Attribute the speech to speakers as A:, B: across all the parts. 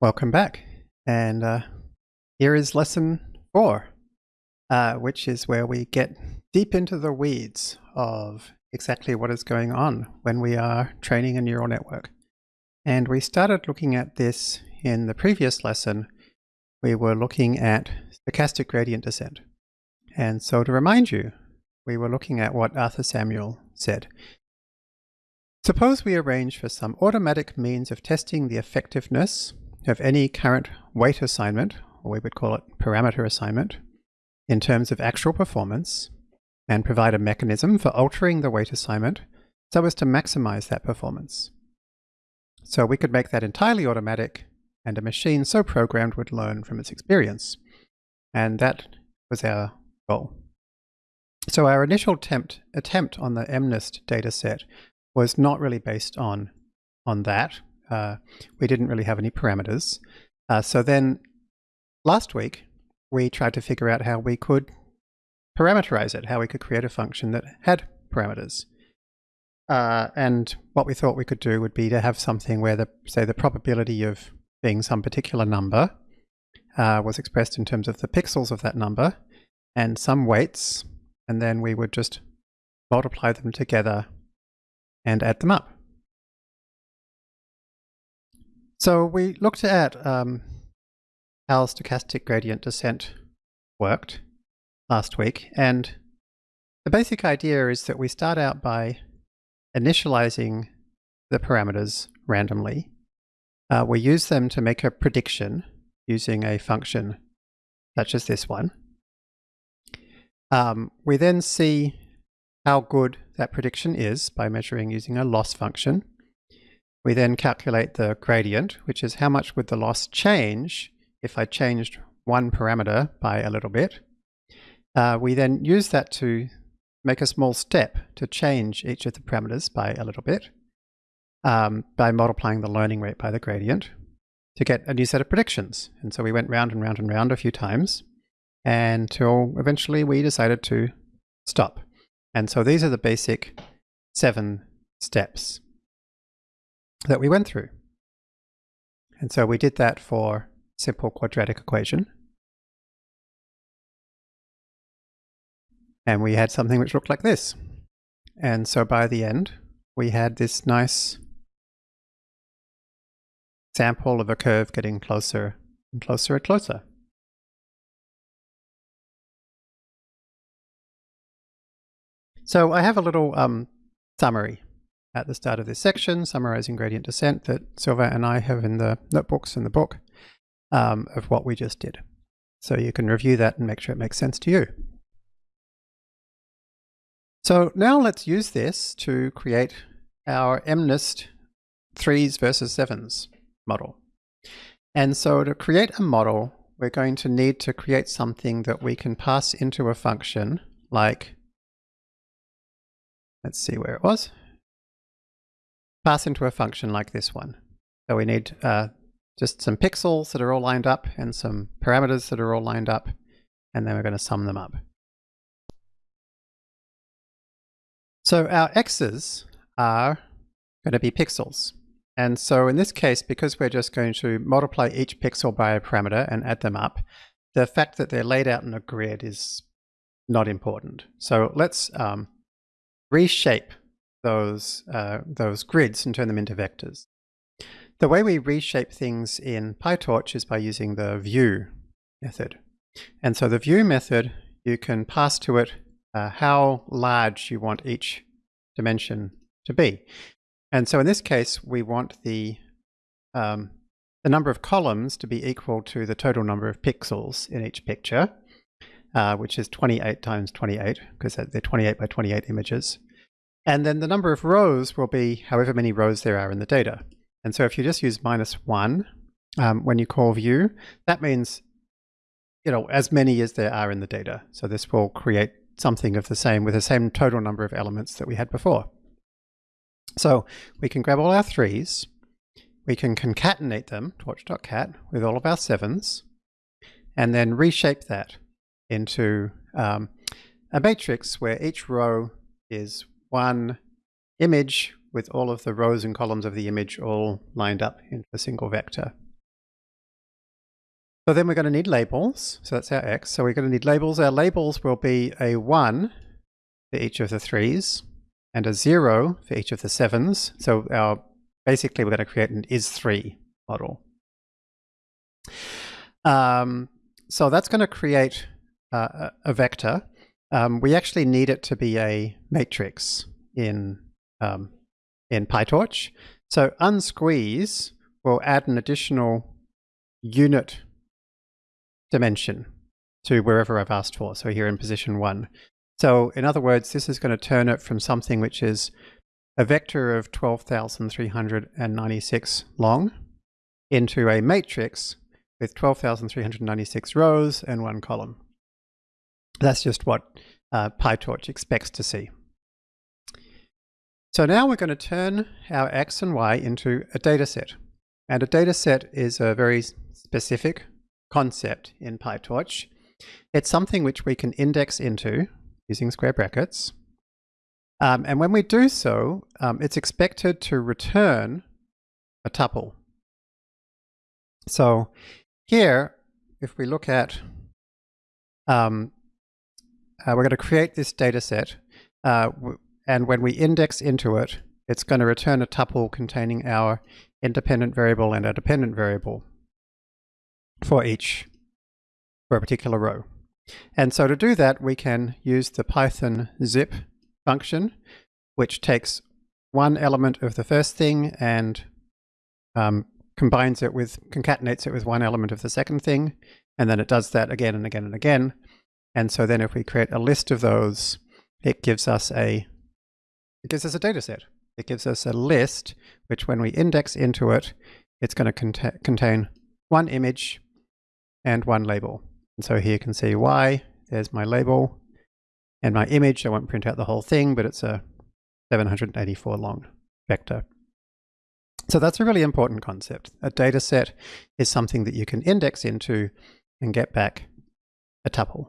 A: Welcome back. And uh, here is lesson four, uh, which is where we get deep into the weeds of exactly what is going on when we are training a neural network. And we started looking at this in the previous lesson. We were looking at stochastic gradient descent. And so to remind you, we were looking at what Arthur Samuel said. Suppose we arrange for some automatic means of testing the effectiveness of any current weight assignment, or we would call it parameter assignment, in terms of actual performance, and provide a mechanism for altering the weight assignment so as to maximize that performance. So we could make that entirely automatic, and a machine so programmed would learn from its experience. And that was our goal. So our initial attempt, attempt on the MNIST dataset was not really based on, on that, uh, we didn't really have any parameters. Uh, so then last week, we tried to figure out how we could parameterize it, how we could create a function that had parameters. Uh, and what we thought we could do would be to have something where the, say, the probability of being some particular number uh, was expressed in terms of the pixels of that number and some weights, and then we would just multiply them together and add them up. So we looked at um, how stochastic gradient descent worked last week, and the basic idea is that we start out by initializing the parameters randomly. Uh, we use them to make a prediction using a function such as this one. Um, we then see how good that prediction is by measuring using a loss function. We then calculate the gradient, which is how much would the loss change if I changed one parameter by a little bit. Uh, we then use that to make a small step to change each of the parameters by a little bit um, by multiplying the learning rate by the gradient to get a new set of predictions. And so we went round and round and round a few times until eventually we decided to stop. And so these are the basic seven steps that we went through. And so we did that for simple quadratic equation. And we had something which looked like this. And so by the end, we had this nice sample of a curve getting closer and closer and closer. So I have a little um, summary at the start of this section, summarizing gradient descent that Sylvain and I have in the notebooks in the book um, of what we just did. So you can review that and make sure it makes sense to you. So now let's use this to create our MNIST threes versus sevens model. And so to create a model, we're going to need to create something that we can pass into a function like, let's see where it was, pass into a function like this one. So we need uh, just some pixels that are all lined up and some parameters that are all lined up, and then we're going to sum them up. So our x's are going to be pixels. And so in this case, because we're just going to multiply each pixel by a parameter and add them up, the fact that they're laid out in a grid is not important. So let's um, reshape those, uh, those grids and turn them into vectors. The way we reshape things in PyTorch is by using the view method. And so the view method, you can pass to it uh, how large you want each dimension to be. And so in this case, we want the, um, the number of columns to be equal to the total number of pixels in each picture, uh, which is 28 times 28, because they're 28 by 28 images. And then the number of rows will be however many rows there are in the data. And so if you just use minus one um, when you call view, that means you know as many as there are in the data. So this will create something of the same with the same total number of elements that we had before. So we can grab all our threes, we can concatenate them, torch.cat, with all of our sevens, and then reshape that into um, a matrix where each row is one image with all of the rows and columns of the image all lined up in a single vector. So then we're going to need labels. So that's our x. So we're going to need labels. Our labels will be a 1 for each of the 3s and a 0 for each of the 7s. So our basically we're going to create an is3 model. Um, so that's going to create uh, a vector. Um, we actually need it to be a matrix in, um, in PyTorch. So unsqueeze will add an additional unit dimension to wherever I've asked for. So here in position one. So in other words, this is going to turn it from something which is a vector of 12,396 long into a matrix with 12,396 rows and one column. That's just what uh, PyTorch expects to see. So now we're going to turn our x and y into a data set. And a data set is a very specific concept in PyTorch. It's something which we can index into using square brackets. Um, and when we do so, um, it's expected to return a tuple. So here, if we look at, um, uh, we're going to create this data set, uh, and when we index into it, it's going to return a tuple containing our independent variable and our dependent variable for each, for a particular row. And so to do that, we can use the Python zip function, which takes one element of the first thing and um, combines it with, concatenates it with one element of the second thing, and then it does that again and again and again. And so then if we create a list of those, it gives us a, it gives us a data set. It gives us a list, which when we index into it, it's going to cont contain one image and one label. And so here you can see Y, there's my label, and my image. I won't print out the whole thing, but it's a 784 long vector. So that's a really important concept. A data set is something that you can index into and get back a tuple.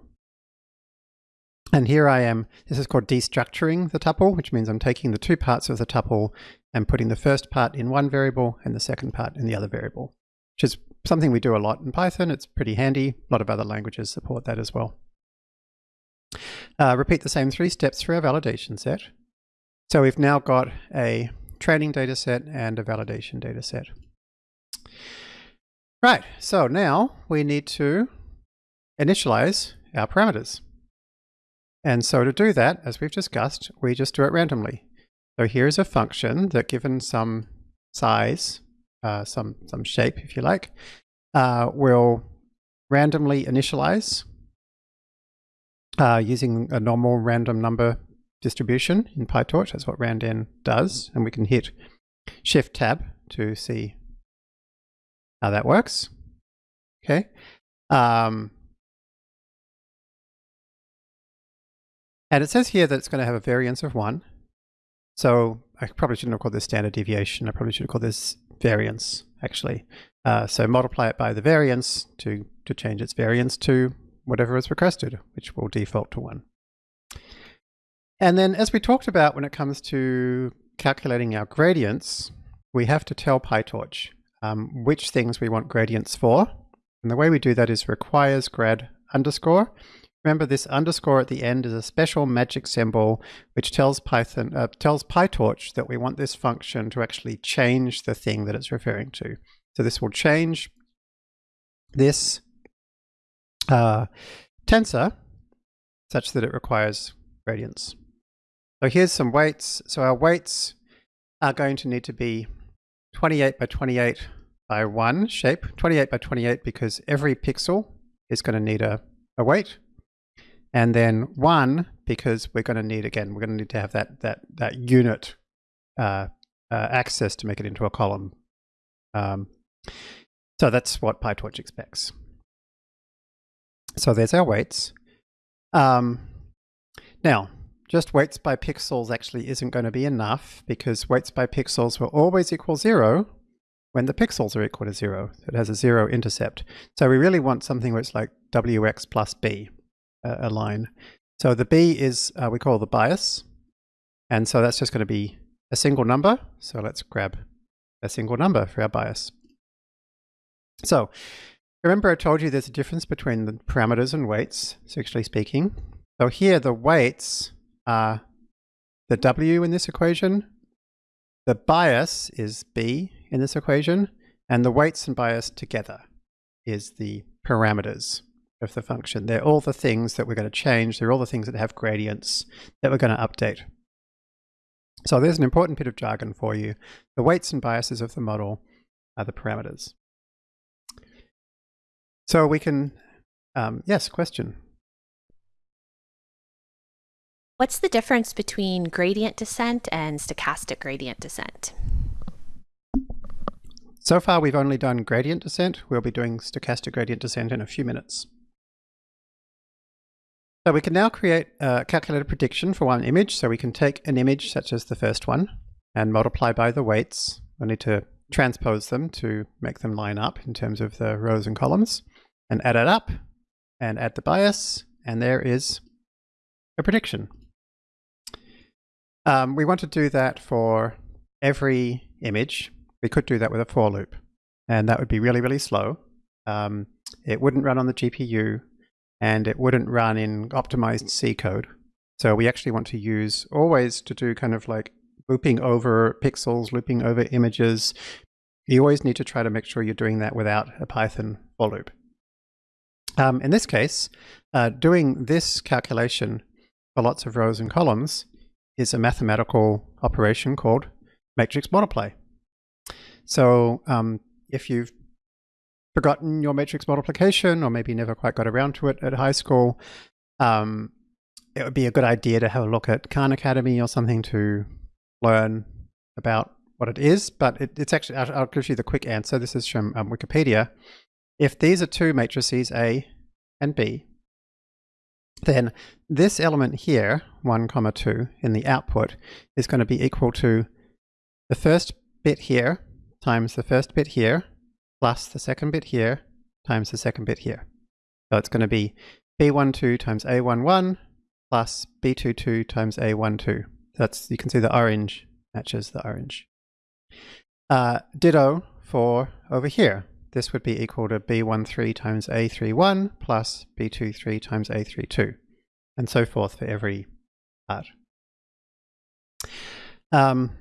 A: And here I am, this is called destructuring the tuple, which means I'm taking the two parts of the tuple and putting the first part in one variable and the second part in the other variable, which is something we do a lot in Python. It's pretty handy. A lot of other languages support that as well. Uh, repeat the same three steps for our validation set. So we've now got a training data set and a validation data set. Right, so now we need to initialize our parameters. And so to do that, as we've discussed, we just do it randomly. So here's a function that given some size, uh, some, some shape if you like, uh, will randomly initialize uh, using a normal random number distribution in PyTorch. That's what randn does. And we can hit Shift Tab to see how that works. Okay. Um, And it says here that it's going to have a variance of 1. So I probably shouldn't have called this standard deviation. I probably should have called this variance, actually. Uh, so multiply it by the variance to, to change its variance to whatever is requested, which will default to 1. And then as we talked about when it comes to calculating our gradients, we have to tell PyTorch um, which things we want gradients for. And the way we do that is requires grad underscore. Remember this underscore at the end is a special magic symbol which tells Python uh, tells PyTorch that we want this function to actually change the thing that it's referring to. So this will change this uh, tensor such that it requires gradients. So here's some weights. So our weights are going to need to be 28 by 28 by 1 shape. 28 by 28 because every pixel is going to need a, a weight and then one because we're going to need again we're going to need to have that that that unit uh, uh, axis to make it into a column. Um, so that's what PyTorch expects. So there's our weights. Um, now, just weights by pixels actually isn't going to be enough because weights by pixels will always equal zero when the pixels are equal to zero. So it has a zero intercept. So we really want something where it's like wx plus b a line. So the B is, uh, we call the bias. And so that's just going to be a single number. So let's grab a single number for our bias. So remember I told you there's a difference between the parameters and weights, sexually speaking. So here the weights are the W in this equation, the bias is B in this equation, and the weights and bias together is the parameters of the function. They're all the things that we're going to change. They're all the things that have gradients that we're going to update. So there's an important bit of jargon for you. The weights and biases of the model are the parameters. So we can, um, yes, question.
B: What's the difference between gradient descent and stochastic gradient descent?
A: So far we've only done gradient descent. We'll be doing stochastic gradient descent in a few minutes. So we can now create a calculated prediction for one image. So we can take an image such as the first one and multiply by the weights. We need to transpose them to make them line up in terms of the rows and columns and add it up and add the bias and there is a prediction. Um, we want to do that for every image. We could do that with a for loop and that would be really, really slow. Um, it wouldn't run on the GPU and it wouldn't run in optimized C code. So we actually want to use always to do kind of like looping over pixels, looping over images. You always need to try to make sure you're doing that without a Python for loop. Um, in this case, uh, doing this calculation for lots of rows and columns is a mathematical operation called matrix multiply. So um, if you've forgotten your matrix multiplication or maybe never quite got around to it at high school, um, it would be a good idea to have a look at Khan Academy or something to learn about what it is. But it, it's actually, I'll, I'll, give you the quick answer. This is from um, Wikipedia. If these are two matrices, A and B, then this element here, 1 comma 2, in the output is going to be equal to the first bit here times the first bit here plus the second bit here times the second bit here. So it's going to be B12 times A11 plus B22 times A12. That's You can see the orange matches the orange. Uh, ditto for over here. This would be equal to B13 times A31 plus B23 times A32 and so forth for every part. Um,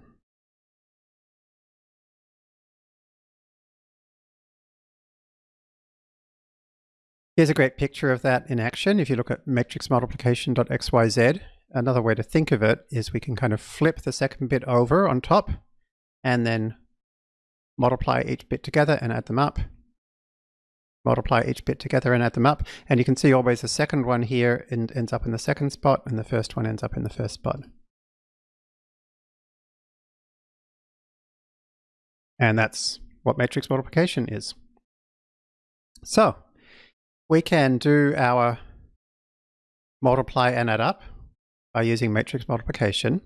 A: Here's a great picture of that in action. If you look at matrix matrixmultiplication.xyz, another way to think of it is we can kind of flip the second bit over on top and then multiply each bit together and add them up. Multiply each bit together and add them up. And you can see always the second one here ends up in the second spot and the first one ends up in the first spot. And that's what matrix multiplication is. So we can do our multiply and add up by using matrix multiplication.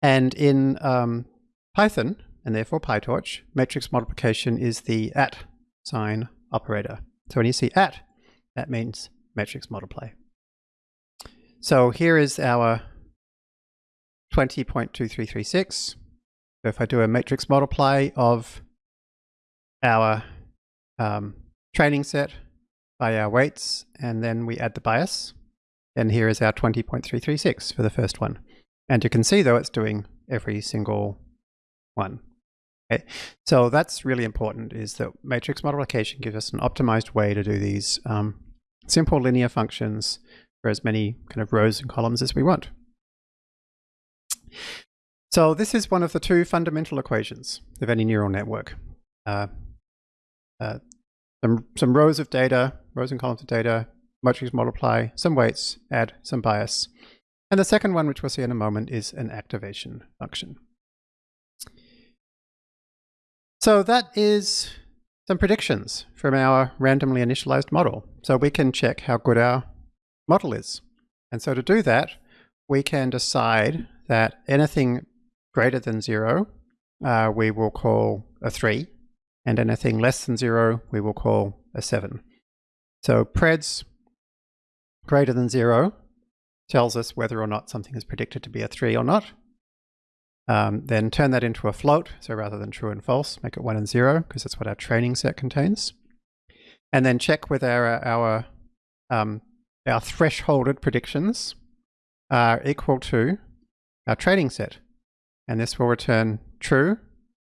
A: And in um, Python, and therefore PyTorch, matrix multiplication is the at sign operator. So when you see at, that means matrix multiply. So here is our 20.2336. So if I do a matrix multiply of our um, training set by our weights, and then we add the bias. And here is our 20.336 for the first one. And you can see though it's doing every single one. Okay. So that's really important is that matrix multiplication gives us an optimized way to do these um, simple linear functions for as many kind of rows and columns as we want. So this is one of the two fundamental equations of any neural network. Uh, uh, some, some rows of data, rows and columns of data, matrix multiply, some weights, add some bias. And the second one, which we'll see in a moment, is an activation function. So that is some predictions from our randomly initialized model. So we can check how good our model is. And so to do that, we can decide that anything greater than zero, uh, we will call a three and anything less than zero we will call a 7. So preds greater than 0 tells us whether or not something is predicted to be a 3 or not. Um, then turn that into a float, so rather than true and false, make it 1 and 0, because that's what our training set contains. and then check whether our, our, um, our thresholded predictions are equal to our training set. And this will return true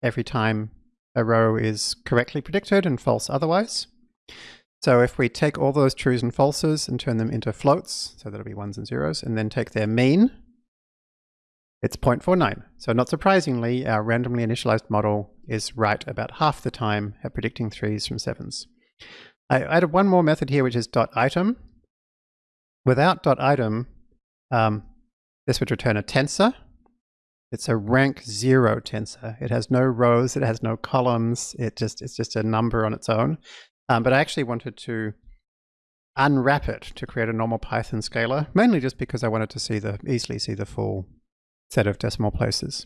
A: every time a row is correctly predicted and false otherwise. So if we take all those trues and falses and turn them into floats, so that'll be ones and zeros, and then take their mean, it's 0.49. So not surprisingly, our randomly initialized model is right about half the time at predicting threes from sevens. I added one more method here, which is dot item. Without dot item, um, this would return a tensor. It's a rank zero tensor. It has no rows, it has no columns. It just it's just a number on its own. Um, but I actually wanted to unwrap it to create a normal Python scalar, mainly just because I wanted to see the easily see the full set of decimal places.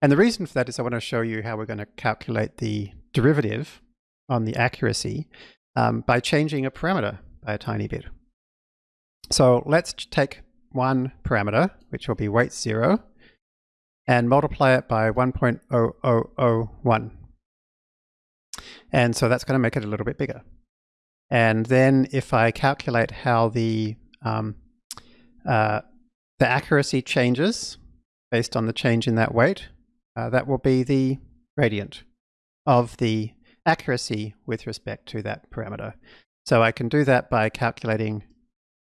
A: And the reason for that is I want to show you how we're going to calculate the derivative on the accuracy um, by changing a parameter by a tiny bit. So let's take one parameter, which will be weight zero, and multiply it by 1.0001. And so that's going to make it a little bit bigger. And then if I calculate how the, um, uh, the accuracy changes based on the change in that weight, uh, that will be the gradient of the accuracy with respect to that parameter. So I can do that by calculating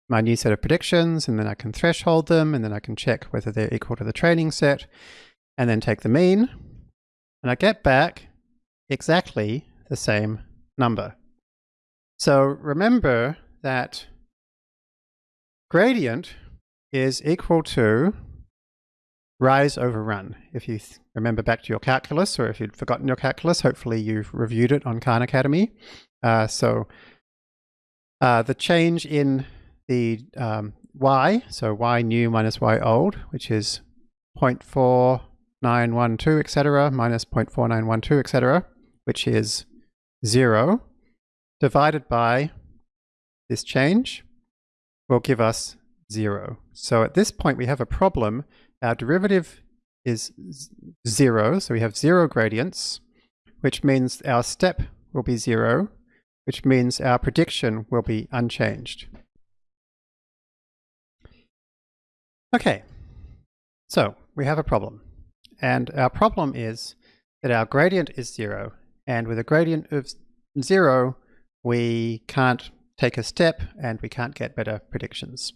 A: my new set of predictions, and then I can threshold them, and then I can check whether they're equal to the training set, and then take the mean, and I get back exactly the same number. So remember that gradient is equal to rise over run. If you remember back to your calculus, or if you'd forgotten your calculus, hopefully you've reviewed it on Khan Academy. Uh, so uh, the change in the um, y, so y new minus y old, which is 0.4912, etc., minus 0.4912, etc., which is 0, divided by this change will give us 0. So at this point we have a problem. Our derivative is 0, so we have 0 gradients, which means our step will be 0, which means our prediction will be unchanged. Okay, so we have a problem. And our problem is that our gradient is zero. And with a gradient of zero, we can't take a step and we can't get better predictions.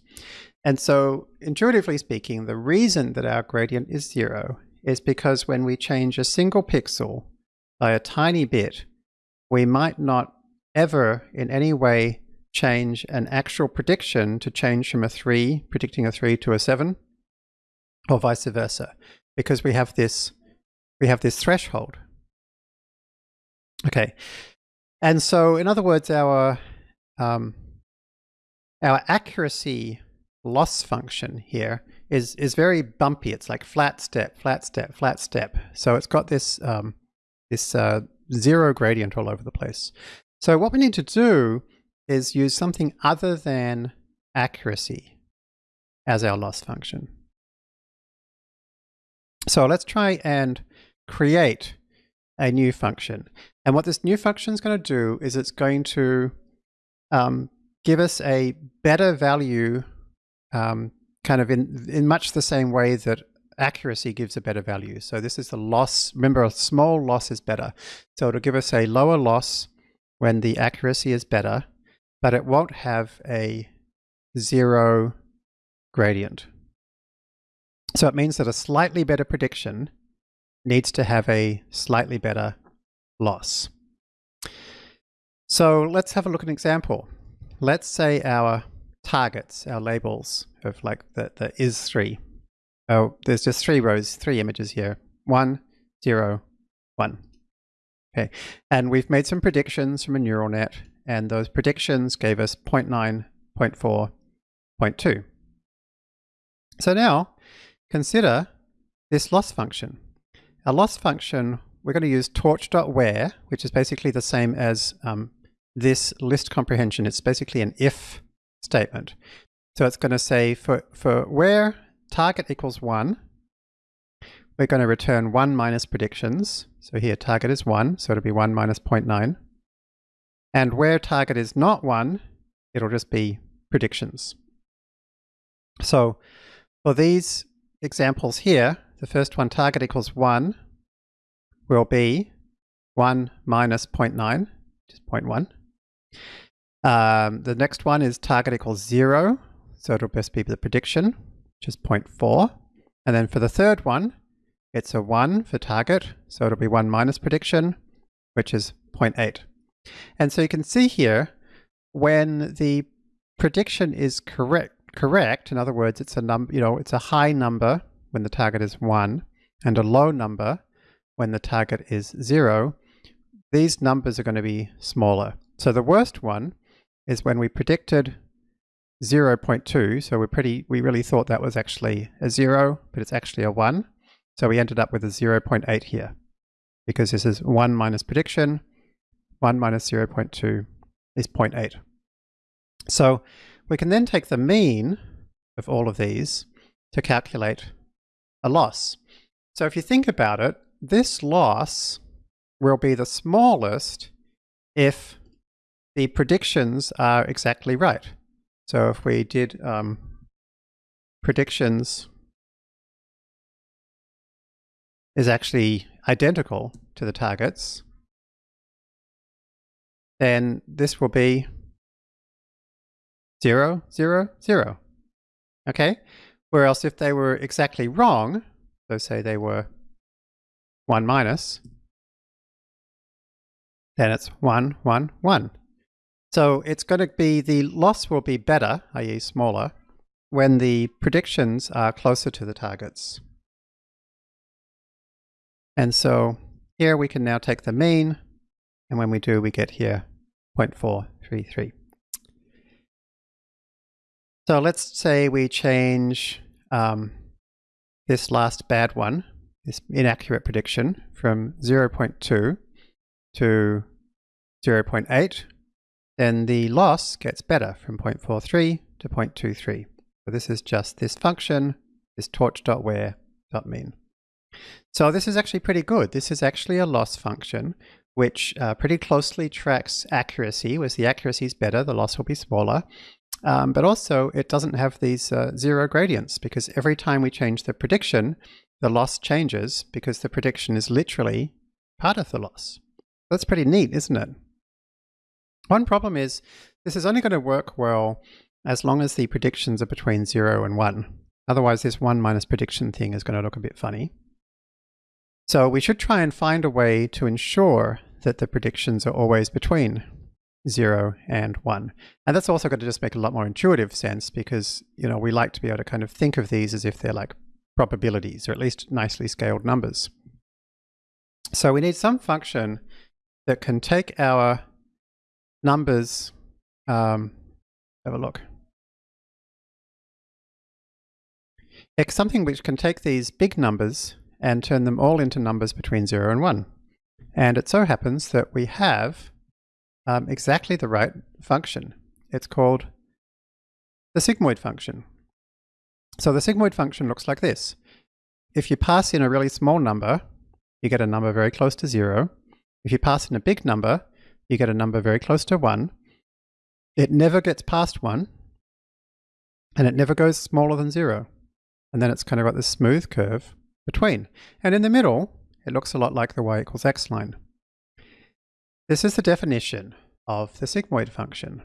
A: And so intuitively speaking, the reason that our gradient is zero is because when we change a single pixel by a tiny bit, we might not ever in any way change an actual prediction to change from a 3, predicting a 3 to a 7, or vice versa, because we have this, we have this threshold. Okay, and so in other words, our, um, our accuracy loss function here is, is very bumpy. It's like flat step, flat step, flat step. So it's got this, um, this uh, zero gradient all over the place. So what we need to do is use something other than accuracy as our loss function. So let's try and create a new function. And what this new function is going to do is it's going to um, give us a better value um, kind of in, in much the same way that accuracy gives a better value. So this is the loss. Remember, a small loss is better. So it'll give us a lower loss when the accuracy is better but it won't have a zero gradient. So it means that a slightly better prediction needs to have a slightly better loss. So let's have a look at an example. Let's say our targets, our labels of like the, the is three. Oh, there's just three rows, three images here. One, zero, one. Okay, and we've made some predictions from a neural net and those predictions gave us 0 0.9, 0 0.4, 0.2. So now consider this loss function. Our loss function, we're going to use torch.where, which is basically the same as um, this list comprehension. It's basically an if statement. So it's going to say for, for where target equals 1, we're going to return 1 minus predictions. So here target is 1, so it'll be 1 minus 0.9. And where target is not 1, it'll just be predictions. So for these examples here, the first one, target equals 1, will be 1 minus 0.9, which is 0.1. Um, the next one is target equals 0, so it'll best be the prediction, which is 0.4. And then for the third one, it's a 1 for target, so it'll be 1 minus prediction, which is 0.8. And so you can see here, when the prediction is correct, correct, in other words, it's a number, you know, it's a high number when the target is 1 and a low number when the target is 0, these numbers are going to be smaller. So the worst one is when we predicted 0.2, so we're pretty, we really thought that was actually a 0, but it's actually a 1. So we ended up with a 0.8 here, because this is 1 minus prediction, 1 minus 0.2 is 0.8. So we can then take the mean of all of these to calculate a loss. So if you think about it, this loss will be the smallest if the predictions are exactly right. So if we did um, predictions is actually identical to the targets, then this will be 0, 0, 0. Okay? Whereas if they were exactly wrong, so say they were 1 minus, then it's 1, 1, 1. So it's going to be, the loss will be better, i.e. smaller, when the predictions are closer to the targets. And so here we can now take the mean, and when we do, we get here 0.433. So let's say we change um, this last bad one, this inaccurate prediction, from 0.2 to 0.8, then the loss gets better from 0.43 to 0.23. So this is just this function, this torch.where.mean. So this is actually pretty good. This is actually a loss function which uh, pretty closely tracks accuracy. As the accuracy is better, the loss will be smaller. Um, but also, it doesn't have these uh, zero gradients because every time we change the prediction, the loss changes because the prediction is literally part of the loss. That's pretty neat, isn't it? One problem is this is only going to work well as long as the predictions are between 0 and 1. Otherwise, this 1 minus prediction thing is going to look a bit funny. So we should try and find a way to ensure that the predictions are always between 0 and 1. And that's also going to just make a lot more intuitive sense because, you know, we like to be able to kind of think of these as if they're like probabilities or at least nicely scaled numbers. So we need some function that can take our numbers, um, have a look. It's something which can take these big numbers and turn them all into numbers between 0 and 1. And it so happens that we have um, exactly the right function. It's called the sigmoid function. So the sigmoid function looks like this. If you pass in a really small number, you get a number very close to zero. If you pass in a big number, you get a number very close to one. It never gets past one, and it never goes smaller than zero. And then it's kind of got this smooth curve between. And in the middle, it looks a lot like the y equals x line. This is the definition of the sigmoid function.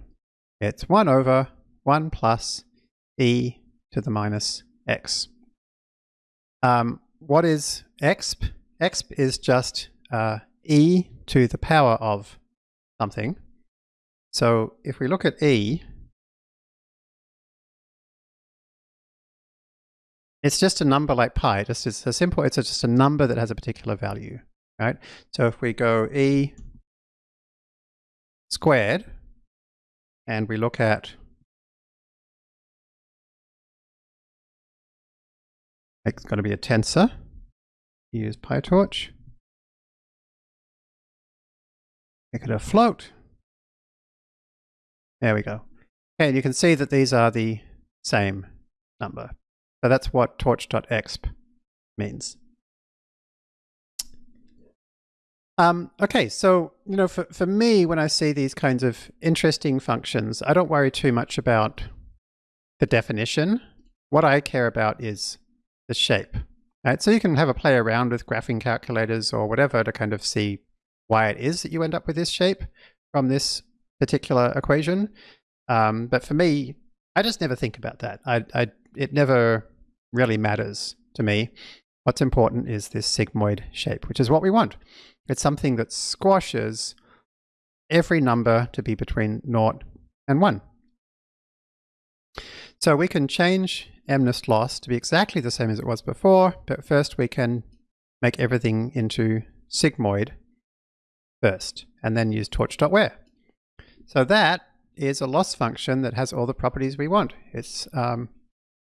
A: It's 1 over 1 plus e to the minus x. Um, what is exp? exp is just uh, e to the power of something. So if we look at e, it's just a number like pi. Just it's a simple. It's just a number that has a particular value, right? So if we go e squared, and we look at it's going to be a tensor. Use PyTorch. Make it a float. There we go. Okay, and you can see that these are the same number. So that's what torch.exp means. Um, okay, so you know, for for me, when I see these kinds of interesting functions, I don't worry too much about the definition. What I care about is the shape. Right? So you can have a play around with graphing calculators or whatever to kind of see why it is that you end up with this shape from this particular equation. Um, but for me, I just never think about that. I, I, it never really matters to me. What's important is this sigmoid shape, which is what we want. It's something that squashes every number to be between 0 and 1. So we can change MNIST loss to be exactly the same as it was before, but first we can make everything into sigmoid first, and then use torch.where. So that is a loss function that has all the properties we want. It's um,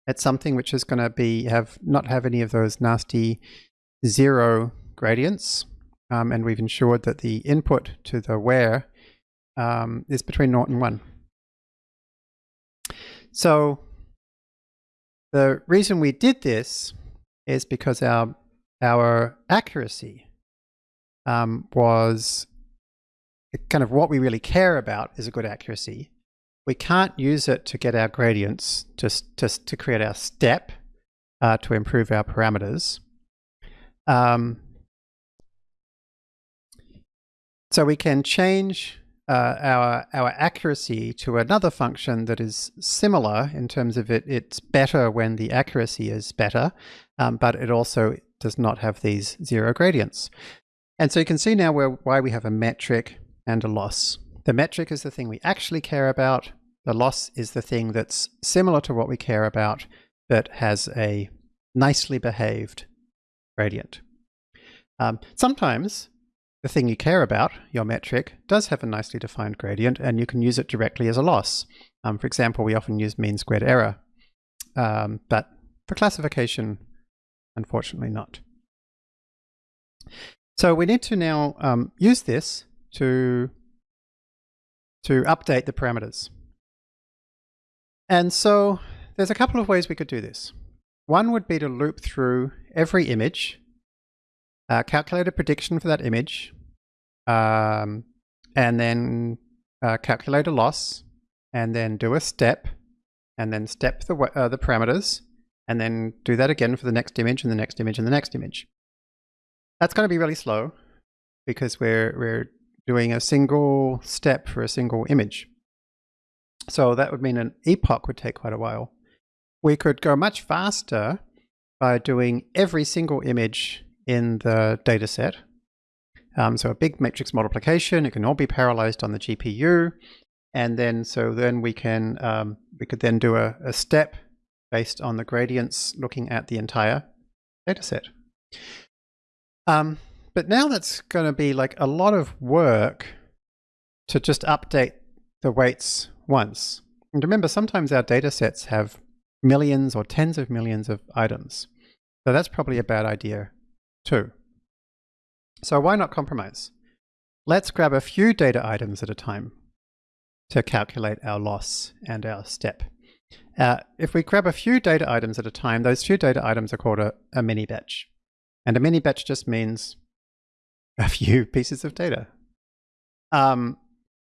A: it's something which is going to be have not have any of those nasty zero gradients, um, and we've ensured that the input to the where um, is between naught and one. So the reason we did this is because our our accuracy um, was kind of what we really care about is a good accuracy. We can't use it to get our gradients, just, just to create our step uh, to improve our parameters. Um, so we can change uh, our, our accuracy to another function that is similar in terms of it, it's better when the accuracy is better, um, but it also does not have these zero gradients. And so you can see now where, why we have a metric and a loss. The metric is the thing we actually care about. The loss is the thing that's similar to what we care about, but has a nicely behaved gradient. Um, sometimes the thing you care about, your metric, does have a nicely defined gradient and you can use it directly as a loss. Um, for example, we often use mean squared error, um, but for classification, unfortunately not. So we need to now um, use this to, to update the parameters. And so there's a couple of ways we could do this. One would be to loop through every image, uh, calculate a prediction for that image, um, and then uh, calculate a loss, and then do a step, and then step the, uh, the parameters, and then do that again for the next image, and the next image, and the next image. That's going to be really slow because we're, we're doing a single step for a single image. So that would mean an epoch would take quite a while. We could go much faster by doing every single image in the data set. Um, so a big matrix multiplication, it can all be parallelized on the GPU. And then, so then we can, um, we could then do a, a step based on the gradients looking at the entire data set. Um, but now that's going to be like a lot of work to just update the weights once. And remember, sometimes our data sets have millions or tens of millions of items. So that's probably a bad idea too. So why not compromise? Let's grab a few data items at a time to calculate our loss and our step. Uh, if we grab a few data items at a time, those few data items are called a, a mini batch. And a mini batch just means a few pieces of data. Um,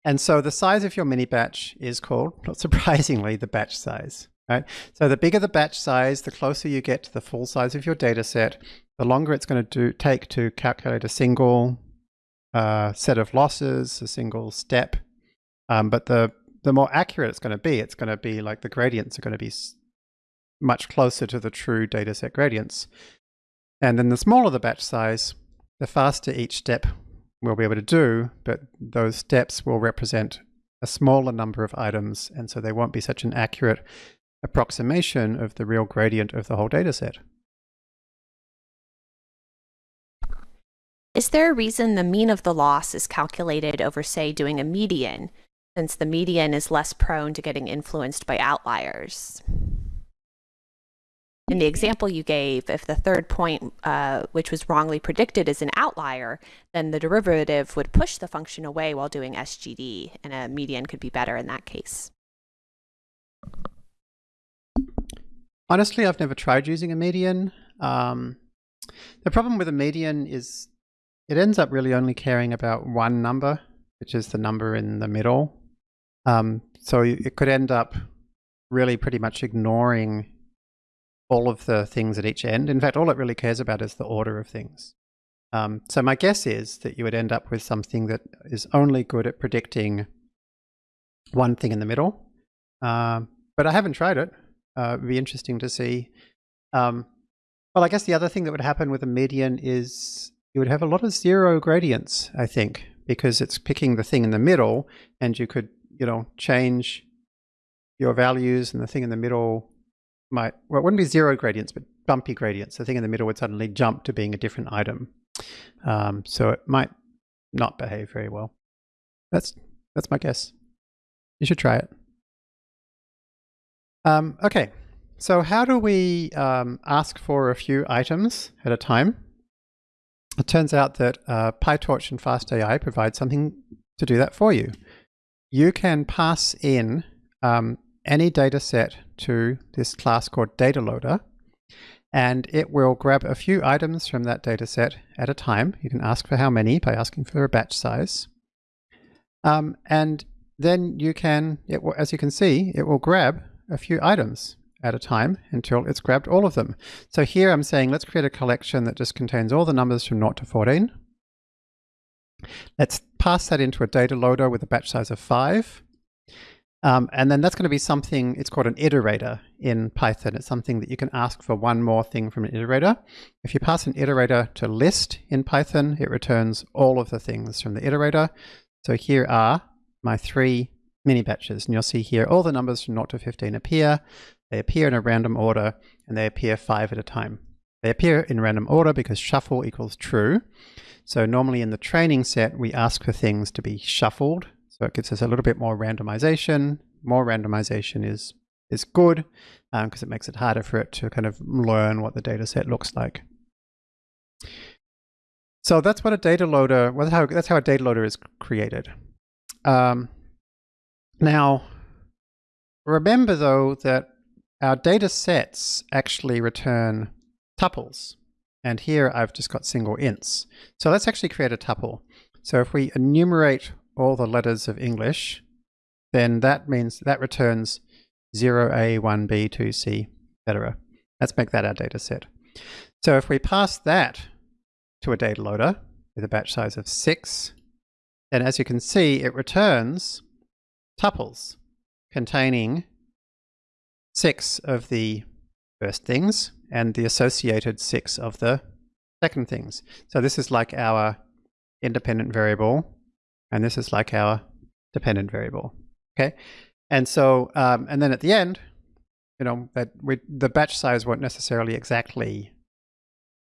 A: and so the size of your mini batch is called, not surprisingly, the batch size. Right? So the bigger the batch size, the closer you get to the full size of your data set, the longer it's going to do, take to calculate a single uh, set of losses, a single step. Um, but the, the more accurate it's going to be, it's going to be like the gradients are going to be much closer to the true data set gradients. And then the smaller the batch size, the faster each step we'll be able to do, but those steps will represent a smaller number of items, and so they won't be such an accurate approximation of the real gradient of the whole data
B: Is there a reason the mean of the loss is calculated over, say, doing a median, since the median is less prone to getting influenced by outliers? In the example you gave, if the third point, uh, which was wrongly predicted, is an outlier, then the derivative would push the function away while doing SGD, and a median could be better in that case.
A: Honestly, I've never tried using a median. Um, the problem with a median is it ends up really only caring about one number, which is the number in the middle. Um, so it could end up really pretty much ignoring all of the things at each end. In fact, all it really cares about is the order of things. Um, so my guess is that you would end up with something that is only good at predicting one thing in the middle. Uh, but I haven't tried it. Uh, it'd be interesting to see. Um, well, I guess the other thing that would happen with a median is you would have a lot of zero gradients, I think, because it's picking the thing in the middle and you could, you know, change your values and the thing in the middle might, well, it wouldn't be zero gradients, but bumpy gradients. The thing in the middle would suddenly jump to being a different item. Um, so it might not behave very well. That's, that's my guess. You should try it. Um, okay, so how do we um, ask for a few items at a time? It turns out that uh, PyTorch and FastAI provide something to do that for you. You can pass in um, any data set to this class called data loader, and it will grab a few items from that data set at a time. You can ask for how many by asking for a batch size. Um, and then you can, will, as you can see, it will grab a few items at a time until it's grabbed all of them. So here I'm saying let's create a collection that just contains all the numbers from 0 to 14. Let's pass that into a data loader with a batch size of 5. Um, and then that's going to be something, it's called an iterator in Python. It's something that you can ask for one more thing from an iterator. If you pass an iterator to list in Python, it returns all of the things from the iterator. So here are my three mini batches. And you'll see here all the numbers from 0 to 15 appear. They appear in a random order and they appear five at a time. They appear in random order because shuffle equals true. So normally in the training set, we ask for things to be shuffled so it gives us a little bit more randomization. More randomization is is good because um, it makes it harder for it to kind of learn what the data set looks like. So that's what a data loader, well, how, that's how a data loader is created. Um, now, remember though that our data sets actually return tuples. And here I've just got single ints. So let's actually create a tuple. So if we enumerate all the letters of English, then that means that returns 0A, 1B, 2C, etc. Let's make that our data set. So if we pass that to a data loader with a batch size of 6, then as you can see, it returns tuples containing 6 of the first things and the associated 6 of the second things. So this is like our independent variable and this is like our dependent variable. Okay. And so, um, and then at the end, you know, that we, the batch size won't necessarily exactly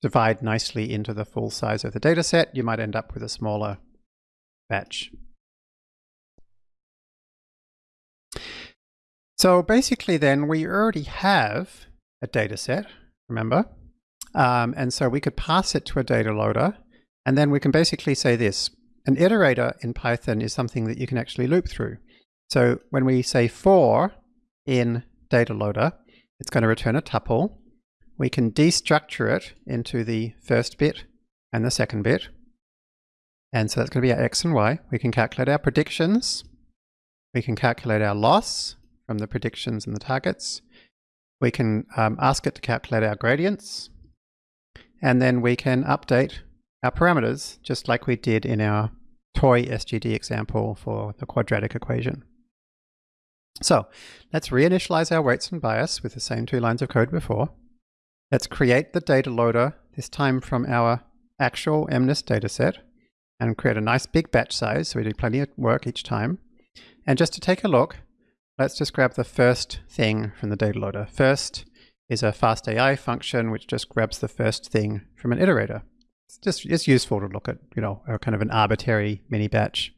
A: divide nicely into the full size of the data set. You might end up with a smaller batch. So basically then we already have a data set, remember? Um, and so we could pass it to a data loader and then we can basically say this, an iterator in Python is something that you can actually loop through. So when we say for in data loader, it's going to return a tuple. We can destructure it into the first bit and the second bit. And so that's going to be our x and y. We can calculate our predictions. We can calculate our loss from the predictions and the targets. We can um, ask it to calculate our gradients. And then we can update our parameters, just like we did in our toy SGD example for the quadratic equation. So let's reinitialize our weights and bias with the same two lines of code before. Let's create the data loader, this time from our actual MNIST dataset, and create a nice big batch size so we do plenty of work each time. And just to take a look, let's just grab the first thing from the data loader. First is a FastAI function which just grabs the first thing from an iterator it's just it's useful to look at you know a kind of an arbitrary mini batch.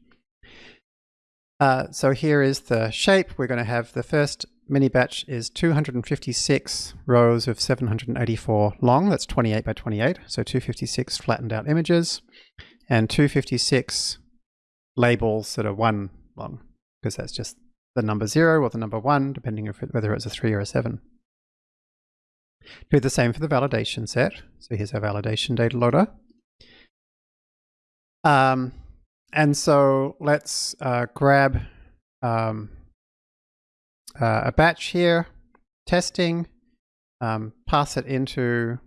A: Uh, so here is the shape. We're going to have the first mini batch is 256 rows of 784 long. That's 28 by 28. So 256 flattened out images and 256 labels that are one long because that's just the number zero or the number one, depending on whether it's a three or a seven. Do the same for the validation set. So here's our validation data loader. Um, and so let's uh, grab um, uh, a batch here, testing, um, pass it into,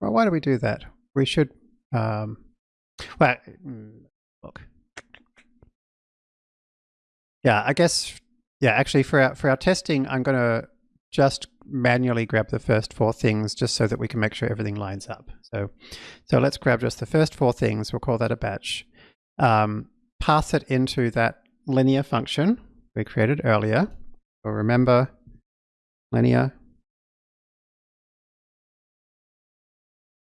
A: well, why do we do that? We should, um, well, mm, look. Yeah, I guess, yeah, actually for our, for our testing, I'm going to just manually grab the first four things just so that we can make sure everything lines up. So, so let's grab just the first four things. We'll call that a batch. Um, pass it into that linear function we created earlier. Remember linear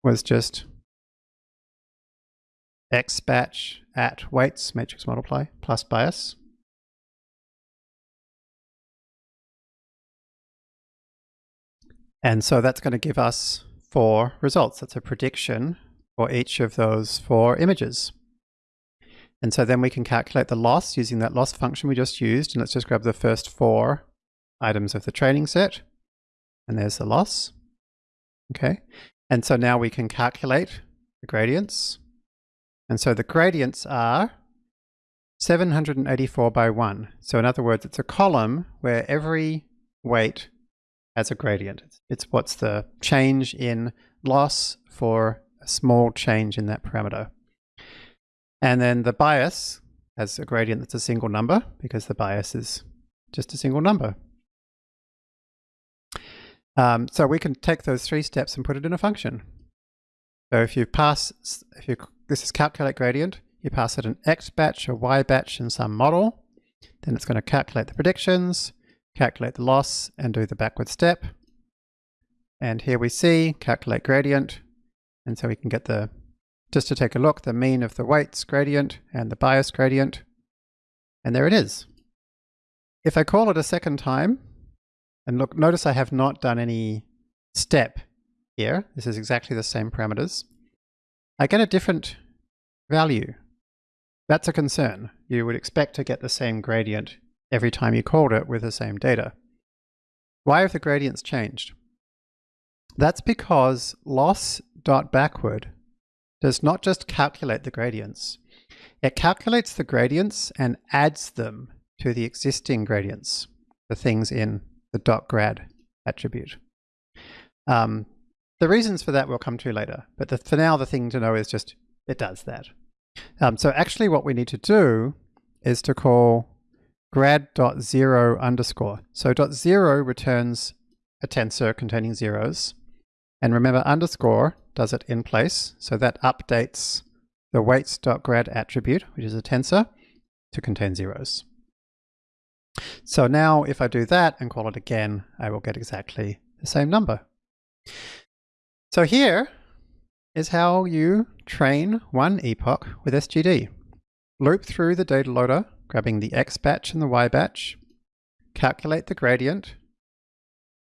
A: was just x batch at weights matrix multiply plus bias. And so that's going to give us four results. That's a prediction for each of those four images. And so then we can calculate the loss using that loss function we just used. And let's just grab the first four items of the training set. And there's the loss. Okay. And so now we can calculate the gradients. And so the gradients are 784 by 1. So in other words, it's a column where every weight as a gradient. It's what's the change in loss for a small change in that parameter. And then the bias has a gradient that's a single number because the bias is just a single number. Um, so we can take those three steps and put it in a function. So if you pass, if you this is calculate gradient, you pass it an x batch or y batch in some model, then it's going to calculate the predictions, calculate the loss and do the backward step. And here we see calculate gradient. And so we can get the, just to take a look, the mean of the weights gradient and the bias gradient. And there it is. If I call it a second time, and look, notice I have not done any step here. This is exactly the same parameters. I get a different value. That's a concern. You would expect to get the same gradient every time you called it with the same data. Why have the gradients changed? That's because loss.backward does not just calculate the gradients. It calculates the gradients and adds them to the existing gradients, the things in the dot .grad attribute. Um, the reasons for that we'll come to later, but the, for now the thing to know is just it does that. Um, so actually what we need to do is to call grad.zero underscore. So dot zero returns a tensor containing zeros. And remember underscore does it in place. So that updates the weights.grad attribute, which is a tensor, to contain zeros. So now if I do that and call it again, I will get exactly the same number. So here is how you train one epoch with SGD. Loop through the data loader grabbing the X batch and the Y batch, calculate the gradient,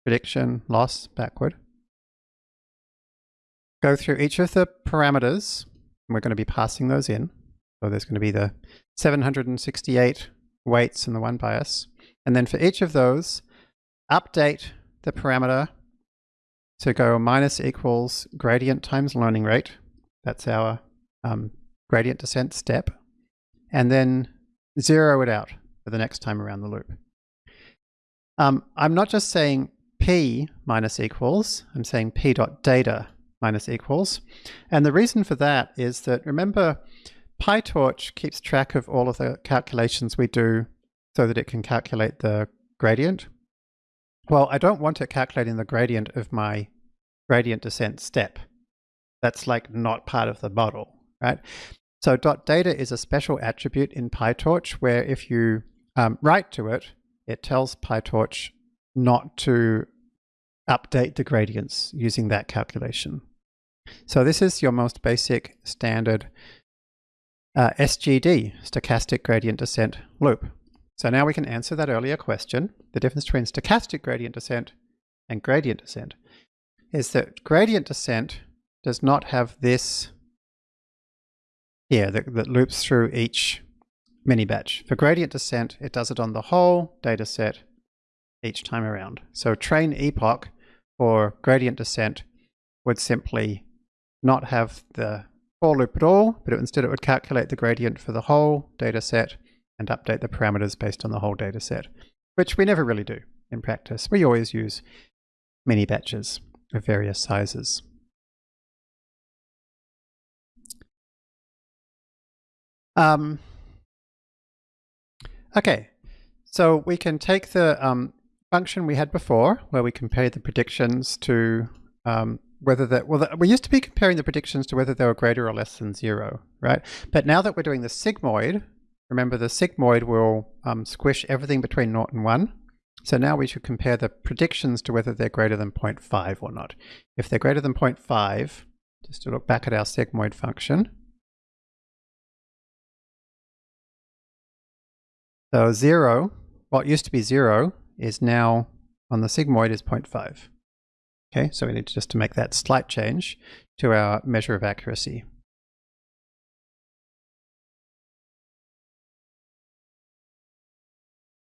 A: prediction, loss, backward. Go through each of the parameters, we're going to be passing those in. So there's going to be the 768 weights and the one bias. And then for each of those, update the parameter to go minus equals gradient times learning rate. That's our um, gradient descent step. And then zero it out for the next time around the loop. Um, I'm not just saying p minus equals, I'm saying p dot data minus equals. And the reason for that is that remember PyTorch keeps track of all of the calculations we do so that it can calculate the gradient. Well, I don't want it calculating the gradient of my gradient descent step. That's like not part of the model, right? So .data is a special attribute in PyTorch where if you um, write to it, it tells PyTorch not to update the gradients using that calculation. So this is your most basic standard uh, SGD, stochastic gradient descent loop. So now we can answer that earlier question. The difference between stochastic gradient descent and gradient descent is that gradient descent does not have this here that, that loops through each mini batch. For gradient descent, it does it on the whole data set each time around. So train epoch for gradient descent would simply not have the for loop at all, but it, instead it would calculate the gradient for the whole data set and update the parameters based on the whole data set, which we never really do in practice. We always use mini batches of various sizes. Um, okay, so we can take the um, function we had before, where we compared the predictions to um, whether that, well, the, we used to be comparing the predictions to whether they were greater or less than zero, right? But now that we're doing the sigmoid, remember the sigmoid will um, squish everything between 0 and 1. So now we should compare the predictions to whether they're greater than 0.5 or not. If they're greater than 0.5, just to look back at our sigmoid function. So 0, what used to be 0, is now on the sigmoid is 0.5. Okay, so we need just to make that slight change to our measure of accuracy.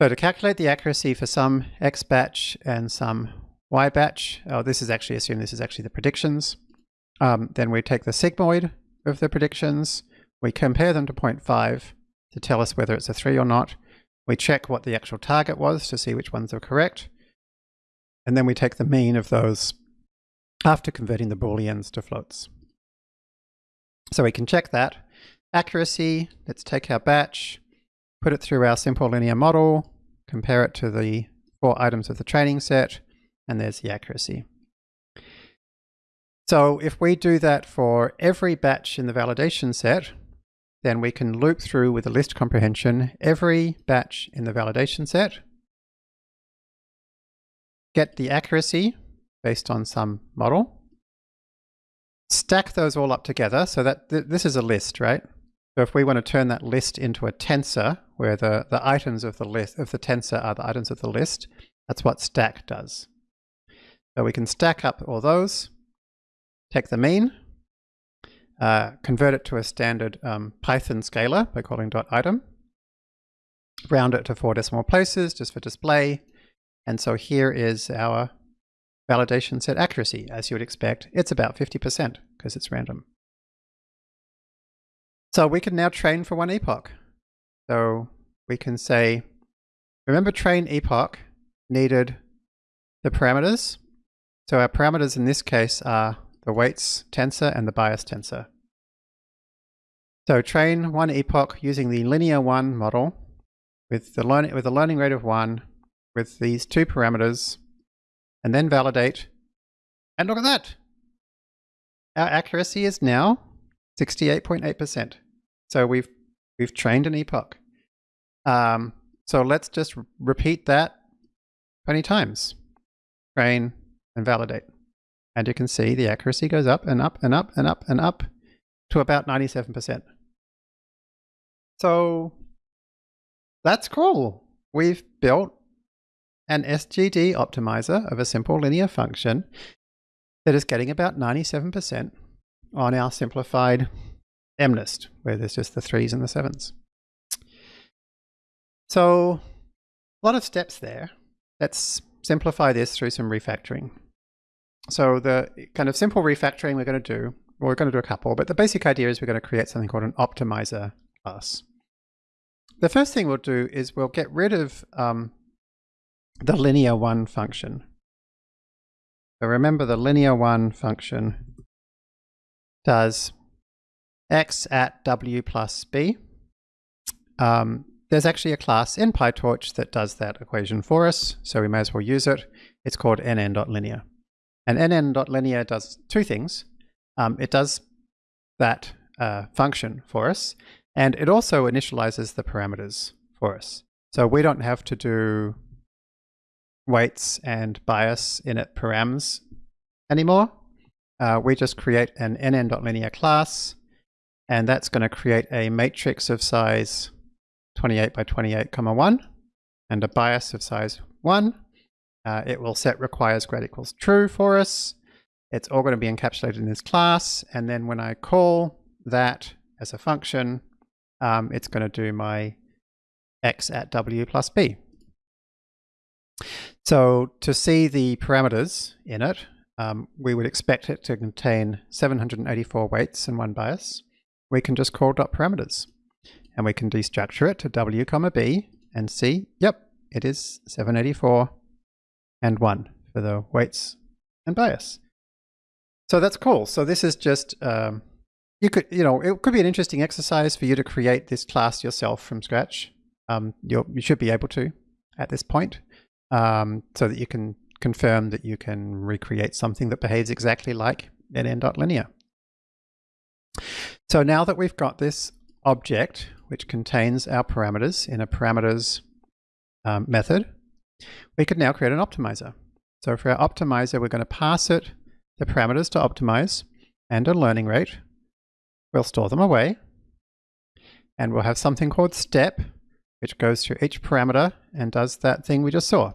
A: So to calculate the accuracy for some X batch and some Y batch, oh, this is actually, assume this is actually the predictions. Um, then we take the sigmoid of the predictions, we compare them to 0.5 to tell us whether it's a 3 or not. We check what the actual target was to see which ones are correct. And then we take the mean of those after converting the booleans to floats. So we can check that. Accuracy, let's take our batch, put it through our simple linear model, compare it to the four items of the training set, and there's the accuracy. So if we do that for every batch in the validation set, then we can loop through with a list comprehension every batch in the validation set get the accuracy based on some model, stack those all up together so that th this is a list, right? So if we want to turn that list into a tensor where the, the items of the list of the tensor are the items of the list, that's what stack does. So we can stack up all those, take the mean, uh, convert it to a standard um, Python scalar by calling dot .item, round it to four decimal places just for display, and so here is our validation set accuracy. As you would expect, it's about 50% because it's random. So we can now train for one epoch. So we can say, remember train epoch needed the parameters. So our parameters in this case are the weights tensor and the bias tensor. So train one epoch using the linear one model with the, learning, with a learning rate of one with these two parameters and then validate. And look at that. Our accuracy is now 68.8%. So we've we've trained an epoch. Um, so let's just repeat that 20 times. Train and validate. And you can see the accuracy goes up and up and up and up and up to about 97%. So that's cool. We've built an SGD optimizer of a simple linear function that is getting about 97% on our simplified MNIST, where there's just the threes and the sevens. So a lot of steps there. Let's simplify this through some refactoring. So the kind of simple refactoring we're going to do, well, we're going to do a couple, but the basic idea is we're going to create something called an optimizer class. The first thing we'll do is we'll get rid of um, the linear one function. So remember the linear one function does x at w plus b. Um, there's actually a class in PyTorch that does that equation for us, so we may as well use it. It's called nn.linear. And nn.linear does two things. Um, it does that uh, function for us, and it also initializes the parameters for us. So we don't have to do weights and bias init params anymore. Uh, we just create an nn.linear class, and that's going to create a matrix of size 28 by 28 comma 1 and a bias of size 1. Uh, it will set requires grad equals true for us. It's all going to be encapsulated in this class, and then when I call that as a function, um, it's going to do my x at w plus b. So to see the parameters in it, um, we would expect it to contain 784 weights and one bias. We can just call dot parameters and we can destructure it to w comma b and see, yep, it is 784 and 1 for the weights and bias. So that's cool. So this is just, um, you could, you know, it could be an interesting exercise for you to create this class yourself from scratch. Um, you should be able to at this point um, so that you can confirm that you can recreate something that behaves exactly like nn.linear. So now that we've got this object, which contains our parameters in a parameters um, method, we could now create an optimizer. So for our optimizer, we're going to pass it the parameters to optimize and a learning rate. We'll store them away. And we'll have something called step, which goes through each parameter and does that thing we just saw.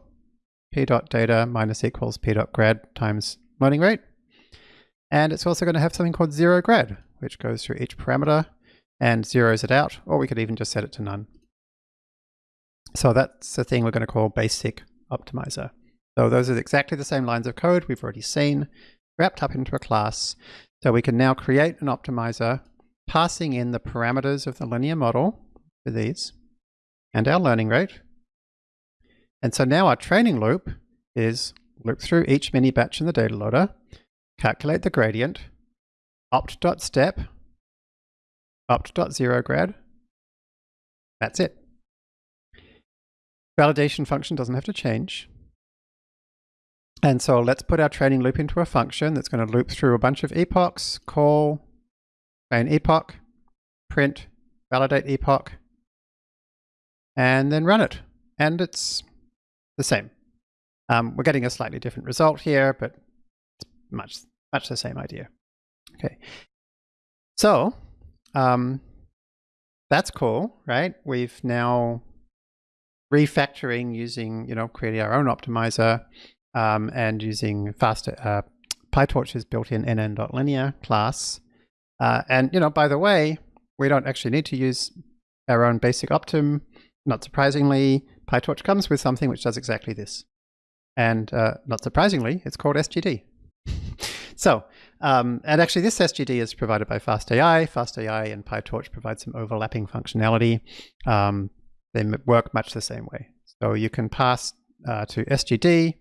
A: p dot data minus equals p dot grad times learning rate. And it's also going to have something called zero grad, which goes through each parameter and zeroes it out, or we could even just set it to none. So that's the thing we're going to call basic optimizer. So those are exactly the same lines of code we've already seen, wrapped up into a class. So we can now create an optimizer passing in the parameters of the linear model for these and our learning rate. And so now our training loop is loop through each mini batch in the data loader, calculate the gradient, opt.step, opt.zeroGrad. That's it. Validation function doesn't have to change. And so let's put our training loop into a function that's going to loop through a bunch of epochs, call train epoch, print, validate epoch, and then run it. And it's the same. Um, we're getting a slightly different result here, but it's much, much the same idea. Okay. So um, that's cool, right? We've now refactoring using, you know, creating our own optimizer um, and using faster uh, PyTorch's built-in nn.linear class. Uh, and, you know, by the way, we don't actually need to use our own basic optim. Not surprisingly, PyTorch comes with something which does exactly this. And uh, not surprisingly, it's called SGD. so, um, and actually this SGD is provided by FastAI. FastAI and PyTorch provide some overlapping functionality. Um, they work much the same way. So you can pass uh, to SGD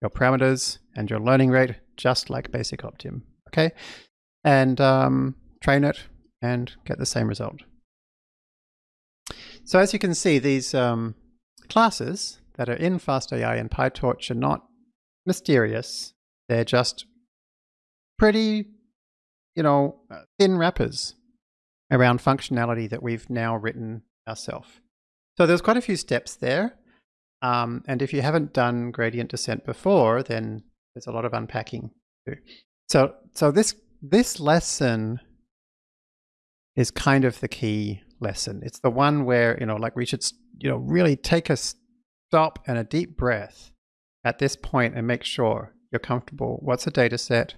A: your parameters and your learning rate just like basic Optim, okay? And um, train it and get the same result. So as you can see, these um, classes that are in FastAI and PyTorch are not mysterious. They're just pretty, you know, thin wrappers around functionality that we've now written ourselves. So there's quite a few steps there. Um, and if you haven't done gradient descent before, then there's a lot of unpacking. Too. So, so this, this lesson is kind of the key lesson. It's the one where, you know, like we should, you know, really take a stop and a deep breath at this point and make sure you're comfortable. What's a data set?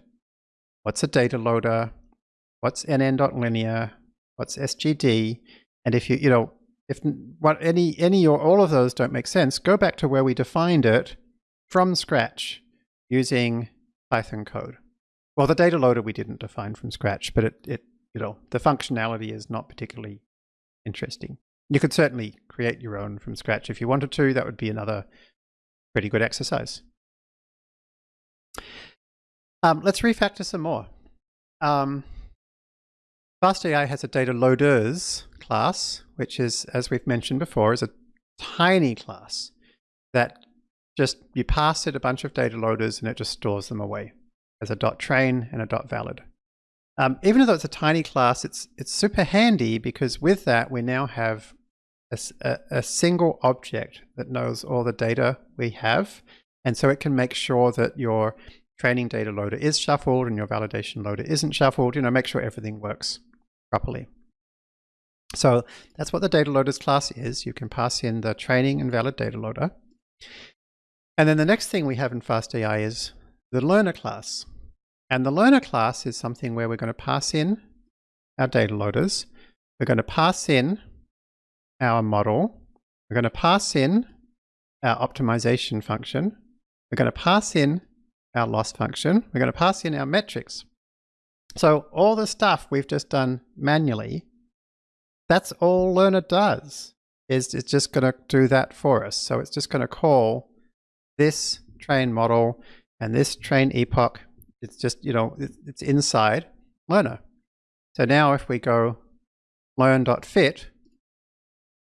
A: What's a data loader? What's nn.linear? What's SGD? And if you, you know, if what any any or all of those don't make sense, go back to where we defined it from scratch using Python code. Well, the data loader we didn't define from scratch, but it, it you know the functionality is not particularly interesting. You could certainly create your own from scratch if you wanted to. That would be another pretty good exercise. Um, let's refactor some more. Um, FastAI has a data loaders class, which is, as we've mentioned before, is a tiny class that just you pass it a bunch of data loaders and it just stores them away as a dot train and a dot valid. Um, even though it's a tiny class, it's it's super handy because with that we now have a, a, a single object that knows all the data we have, and so it can make sure that your training data loader is shuffled and your validation loader isn't shuffled. You know, make sure everything works properly. So that's what the data loaders class is. You can pass in the training and valid data loader. And then the next thing we have in FastAI is the learner class. And the learner class is something where we're going to pass in our data loaders. We're going to pass in our model. We're going to pass in our optimization function. We're going to pass in our loss function. We're going to pass in our metrics. So all the stuff we've just done manually, that's all learner does, is it's just going to do that for us. So it's just going to call this train model and this train epoch. It's just, you know, it's inside learner. So now if we go learn.fit,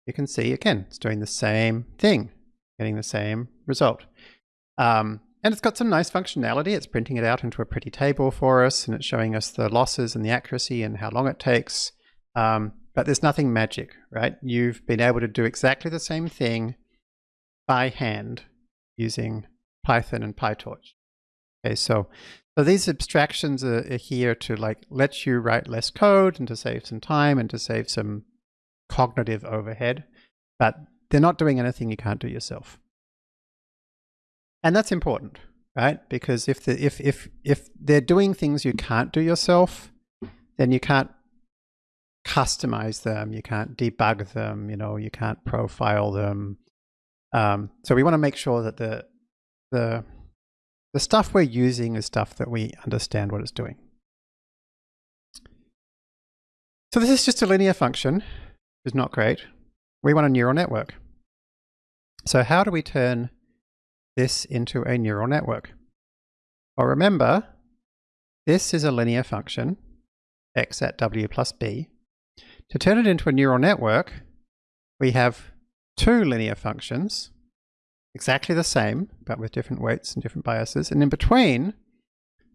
A: you can see again, it's doing the same thing, getting the same result. Um, and it's got some nice functionality. It's printing it out into a pretty table for us, and it's showing us the losses and the accuracy and how long it takes. Um, but there's nothing magic, right? You've been able to do exactly the same thing by hand using Python and PyTorch. Okay, so so these abstractions are, are here to like let you write less code and to save some time and to save some cognitive overhead, but they're not doing anything you can't do yourself. And that's important, right? Because if the, if if if they're doing things you can't do yourself, then you can't customize them, you can't debug them, you know, you can't profile them. Um, so we want to make sure that the the the stuff we're using is stuff that we understand what it's doing. So this is just a linear function, which is not great. We want a neural network. So how do we turn this into a neural network? Well, remember, this is a linear function, x at w plus b. To turn it into a neural network, we have two linear functions, exactly the same, but with different weights and different biases. And in between,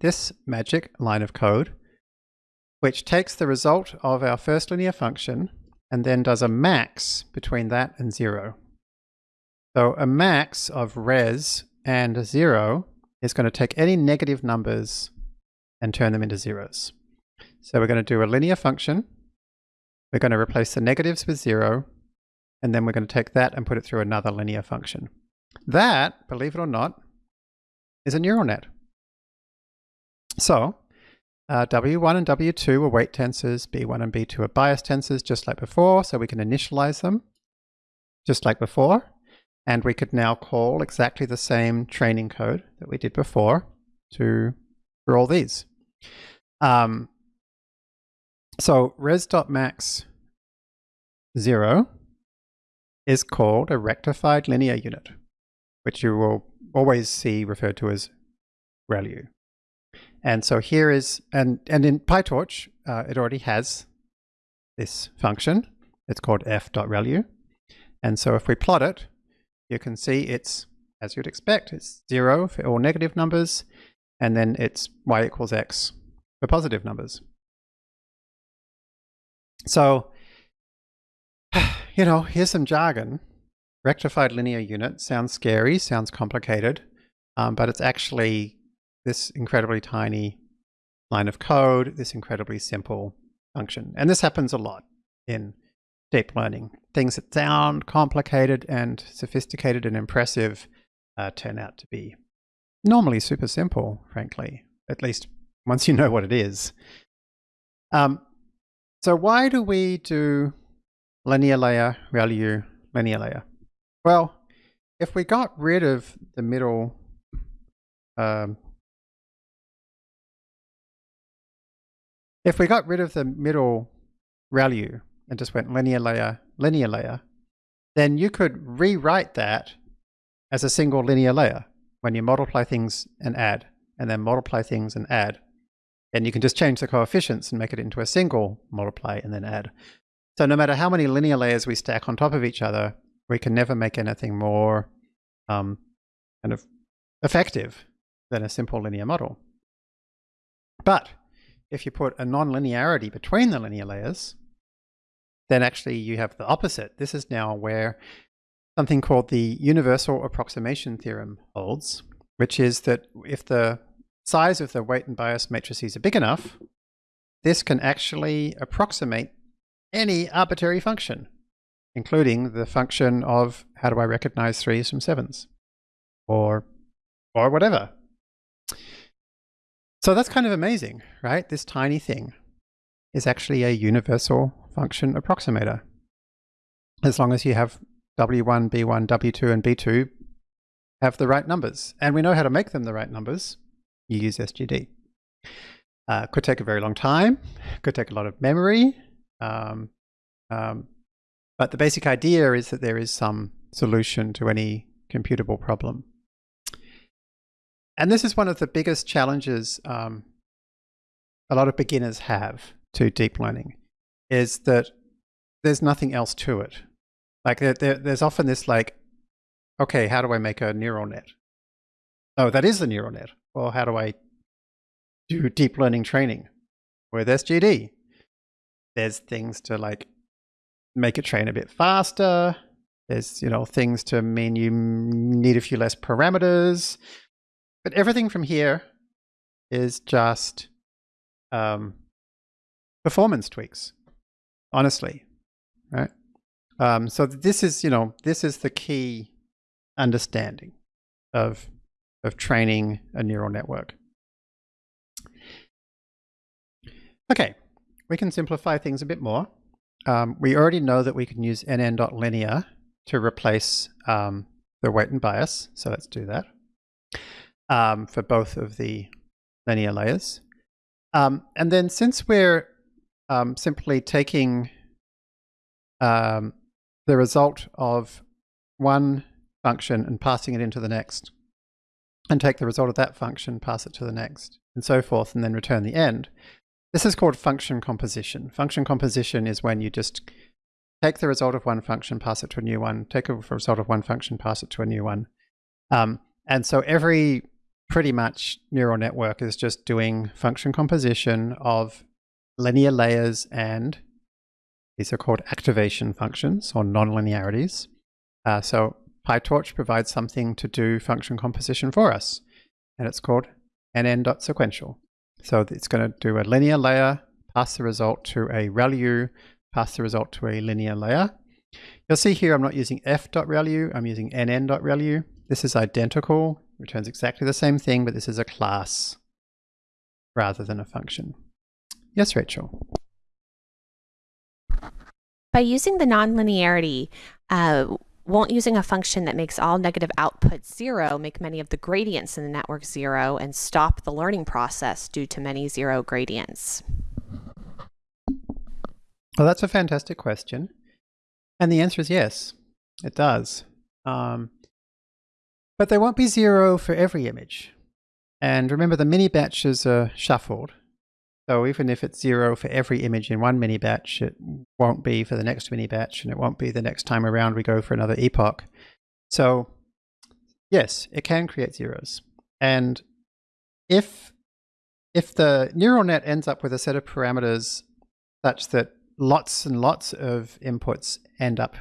A: this magic line of code, which takes the result of our first linear function and then does a max between that and zero. So a max of res and zero is going to take any negative numbers and turn them into zeros. So we're going to do a linear function. We're going to replace the negatives with zero, and then we're going to take that and put it through another linear function. That, believe it or not, is a neural net. So uh, W1 and W2 are weight tensors, B1 and B2 are bias tensors, just like before, so we can initialize them, just like before. And we could now call exactly the same training code that we did before to for all these. Um, so res.max 0 is called a rectified linear unit, which you will always see referred to as ReLU. And so here is, and, and in PyTorch, uh, it already has this function. It's called f.relu. And so if we plot it, you can see it's, as you'd expect, it's zero for all negative numbers, and then it's y equals x for positive numbers. So, you know, here's some jargon. Rectified linear unit sounds scary, sounds complicated, um, but it's actually this incredibly tiny line of code, this incredibly simple function. And this happens a lot in deep learning. Things that sound complicated and sophisticated and impressive uh, turn out to be normally super simple, frankly, at least once you know what it is. Um, so why do we do linear layer, ReLU, linear layer? Well, if we got rid of the middle um, if we got rid of the middle ReLU and just went linear layer, linear layer, then you could rewrite that as a single linear layer when you multiply things and add, and then multiply things and add. And you can just change the coefficients and make it into a single multiply and then add. So no matter how many linear layers we stack on top of each other, we can never make anything more um, kind of effective than a simple linear model. But if you put a nonlinearity between the linear layers, then actually you have the opposite. This is now where something called the universal approximation theorem holds, which is that if the size of the weight and bias matrices are big enough, this can actually approximate any arbitrary function, including the function of how do I recognize threes from sevens, or, or whatever. So that's kind of amazing, right? This tiny thing is actually a universal function approximator. As long as you have W1, B1, W2, and B2 have the right numbers. And we know how to make them the right numbers you use SGD. Uh, could take a very long time, could take a lot of memory, um, um, but the basic idea is that there is some solution to any computable problem. And this is one of the biggest challenges um, a lot of beginners have to deep learning, is that there's nothing else to it. Like there, there, there's often this like, okay, how do I make a neural net? Oh, that is the neural net. Well, how do I do deep learning training with SGD? There's things to like make it train a bit faster. There's, you know, things to mean you need a few less parameters. But everything from here is just um, performance tweaks, honestly, right? Um, so this is, you know, this is the key understanding of of training a neural network. Okay, we can simplify things a bit more. Um, we already know that we can use nn.linear to replace um, the weight and bias, so let's do that um, for both of the linear layers. Um, and then since we're um, simply taking um, the result of one function and passing it into the next, and take the result of that function, pass it to the next, and so forth, and then return the end. This is called function composition. Function composition is when you just take the result of one function, pass it to a new one, take a result of one function, pass it to a new one. Um, and so every pretty much neural network is just doing function composition of linear layers and these are called activation functions or nonlinearities. Uh, so PyTorch provides something to do function composition for us, and it's called nn.sequential. So it's going to do a linear layer, pass the result to a ReLU, pass the result to a linear layer. You'll see here I'm not using f.ReLU, I'm using nn.ReLU. This is identical, returns exactly the same thing, but this is a class rather than a function. Yes, Rachel?
B: By using the nonlinearity, uh, won't using a function that makes all negative outputs zero make many of the gradients in the network zero and stop the learning process due to many zero gradients?
A: Well, that's a fantastic question. And the answer is yes, it does. Um, but they won't be zero for every image. And remember, the mini batches are shuffled. So even if it's zero for every image in one mini batch, it won't be for the next mini batch, and it won't be the next time around we go for another epoch. So yes, it can create zeros. And if if the neural net ends up with a set of parameters such that lots and lots of inputs end up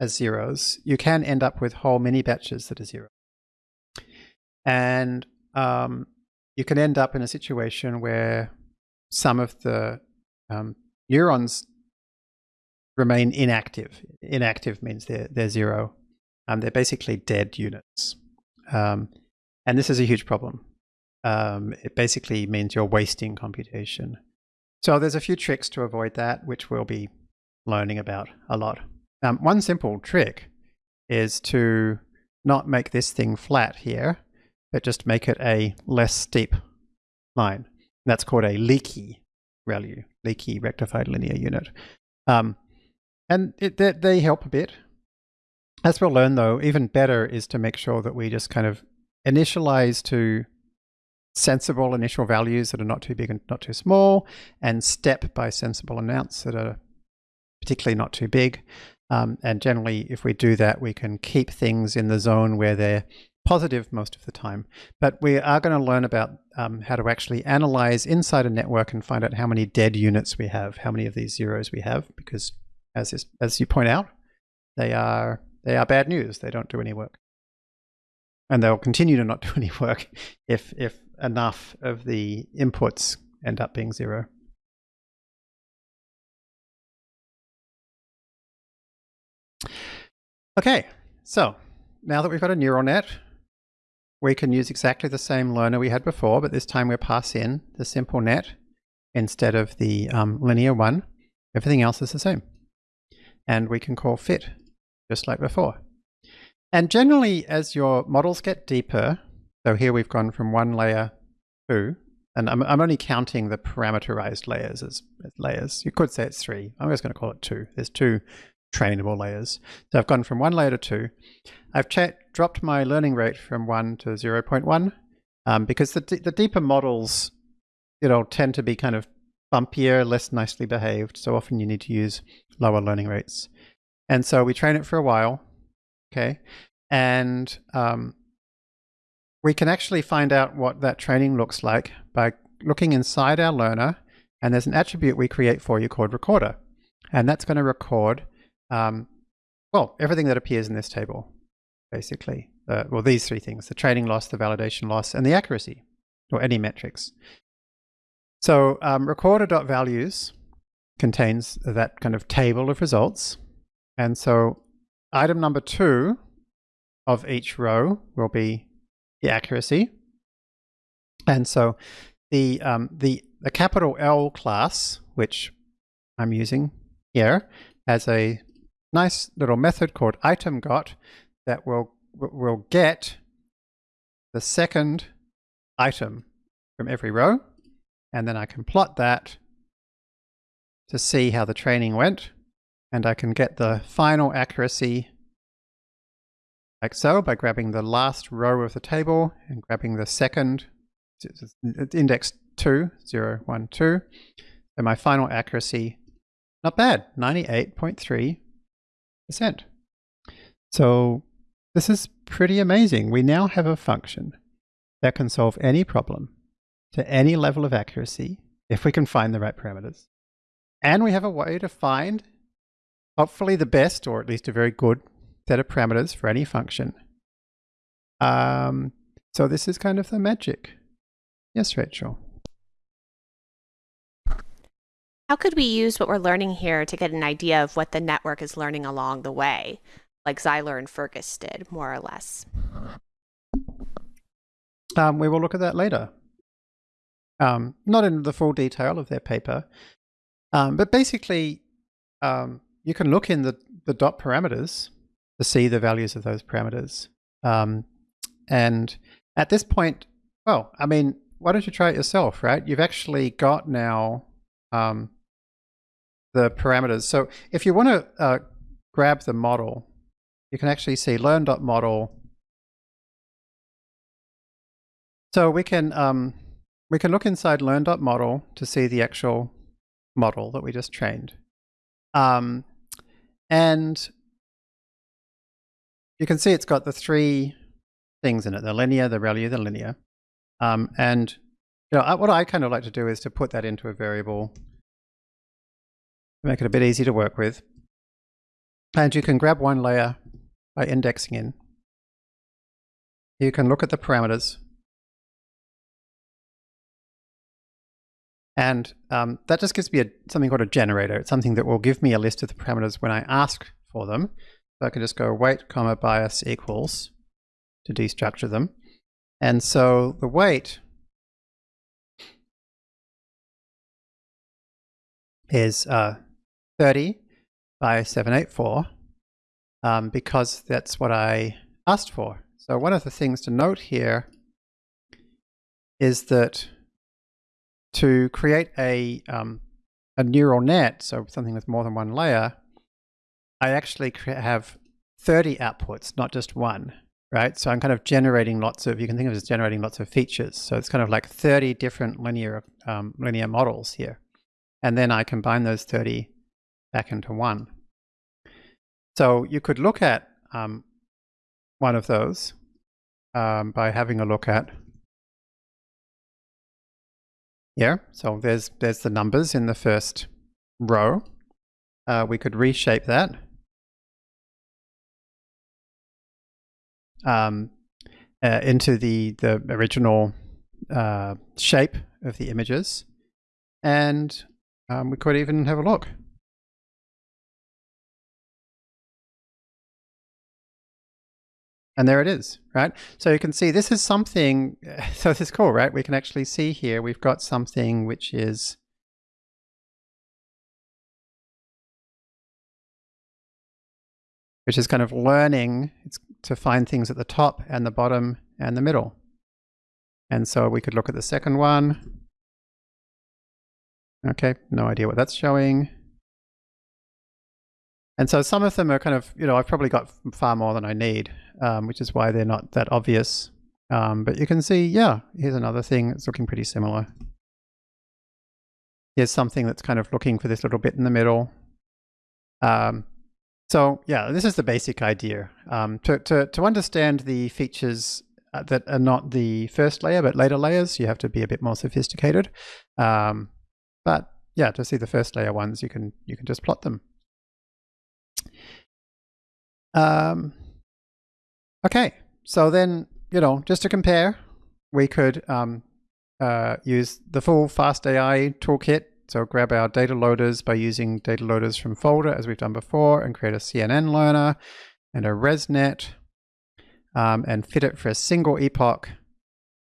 A: as zeros, you can end up with whole mini batches that are zero. And um, you can end up in a situation where some of the um, neurons remain inactive. Inactive means they're, they're zero. Um, they're basically dead units. Um, and this is a huge problem. Um, it basically means you're wasting computation. So there's a few tricks to avoid that, which we'll be learning about a lot. Um, one simple trick is to not make this thing flat here, but just make it a less steep line. That's called a leaky ReLU, leaky rectified linear unit. Um, and it, they, they help a bit. As we'll learn though, even better is to make sure that we just kind of initialize to sensible initial values that are not too big and not too small, and step by sensible amounts that are particularly not too big. Um, and generally, if we do that, we can keep things in the zone where they're positive most of the time. But we are going to learn about um, how to actually analyze inside a network and find out how many dead units we have, how many of these zeros we have, because as, is, as you point out, they are, they are bad news. They don't do any work. And they'll continue to not do any work if, if enough of the inputs end up being zero. Okay, so now that we've got a neural net, we can use exactly the same learner we had before, but this time we'll pass in the simple net instead of the um, linear one. Everything else is the same. And we can call fit, just like before. And generally, as your models get deeper, so here we've gone from one layer to, and I'm, I'm only counting the parameterized layers as, as layers. You could say it's three. I'm just going to call it two. There's two trainable layers. So I've gone from one layer to two. I've dropped my learning rate from one to 0.1 um, because the, the deeper models, you know, tend to be kind of bumpier, less nicely behaved. So often you need to use lower learning rates. And so we train it for a while, okay? And um, we can actually find out what that training looks like by looking inside our learner, and there's an attribute we create for you called recorder. And that's going to record, um, well, everything that appears in this table, basically. Uh, well, these three things, the training loss, the validation loss, and the accuracy, or any metrics. So um, recorder.values contains that kind of table of results. And so item number two of each row will be the accuracy. And so the, um, the, the capital L class, which I'm using here, has a nice little method called itemgot that will, will get the second item from every row. And then I can plot that to see how the training went. And I can get the final accuracy like so by grabbing the last row of the table and grabbing the second index 2, 0, 1, 2. And my final accuracy, not bad, 98.3%. So this is pretty amazing. We now have a function that can solve any problem to any level of accuracy if we can find the right parameters. And we have a way to find hopefully the best or at least a very good set of parameters for any function. Um, so this is kind of the magic. Yes, Rachel.
B: How could we use what we're learning here to get an idea of what the network is learning along the way, like Zeiler and Fergus did, more or less?
A: Um, we will look at that later. Um, not in the full detail of their paper, um, but basically, um, you can look in the, the dot parameters to see the values of those parameters. Um, and at this point, well, I mean, why don't you try it yourself, right? You've actually got now um, the parameters. So if you want to uh, grab the model, you can actually see learn.model. So we can um, we can look inside learn.model to see the actual model that we just trained. Um, and you can see it's got the three things in it, the linear, the ReLU, the linear. Um, and you know, what I kind of like to do is to put that into a variable, to make it a bit easy to work with. And you can grab one layer by indexing in. You can look at the parameters And um, that just gives me a, something called a generator. It's something that will give me a list of the parameters when I ask for them. So I can just go weight, comma, bias equals to destructure them. And so the weight is uh, 30 by 784 um, because that's what I asked for. So one of the things to note here is that to create a, um, a neural net, so something with more than one layer, I actually have 30 outputs, not just one, right? So I'm kind of generating lots of, you can think of it as generating lots of features. So it's kind of like 30 different linear, um, linear models here. And then I combine those 30 back into one. So you could look at um, one of those um, by having a look at yeah, so there's there's the numbers in the first row. Uh, we could reshape that. Um, uh, into the, the original uh, shape of the images. And um, we could even have a look. And there it is, right? So you can see this is something, so this is cool, right? We can actually see here, we've got something which is which is kind of learning it's to find things at the top and the bottom and the middle. And so we could look at the second one. Okay, no idea what that's showing. And so some of them are kind of, you know, I've probably got far more than I need, um, which is why they're not that obvious. Um, but you can see, yeah, here's another thing that's looking pretty similar. Here's something that's kind of looking for this little bit in the middle. Um, so yeah, this is the basic idea. Um, to, to, to understand the features uh, that are not the first layer, but later layers, you have to be a bit more sophisticated. Um, but yeah, to see the first layer ones, you can you can just plot them. Um, okay, so then you know, just to compare, we could um, uh, use the full FastAI toolkit. So grab our data loaders by using data loaders from folder as we've done before and create a CNN learner and a ResNet um, and fit it for a single epoch.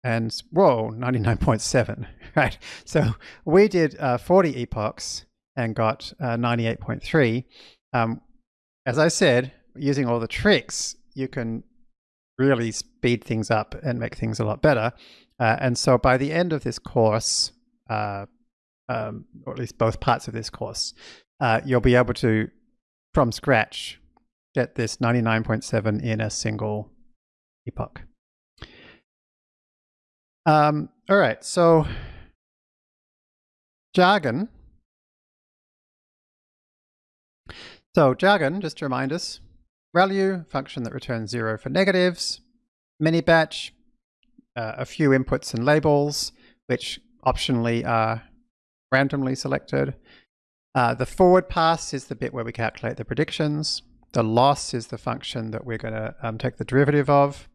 A: And whoa 99.7 right? So we did uh, 40 epochs and got uh, 98.3 um, as i said using all the tricks you can really speed things up and make things a lot better uh, and so by the end of this course uh, um, or at least both parts of this course uh, you'll be able to from scratch get this 99.7 in a single epoch. Um, all right, so jargon. So jargon, just to remind us, ReLU, function that returns zero for negatives, mini batch, uh, a few inputs and labels, which optionally are randomly selected. Uh, the forward pass is the bit where we calculate the predictions. The loss is the function that we're going to um, take the derivative of.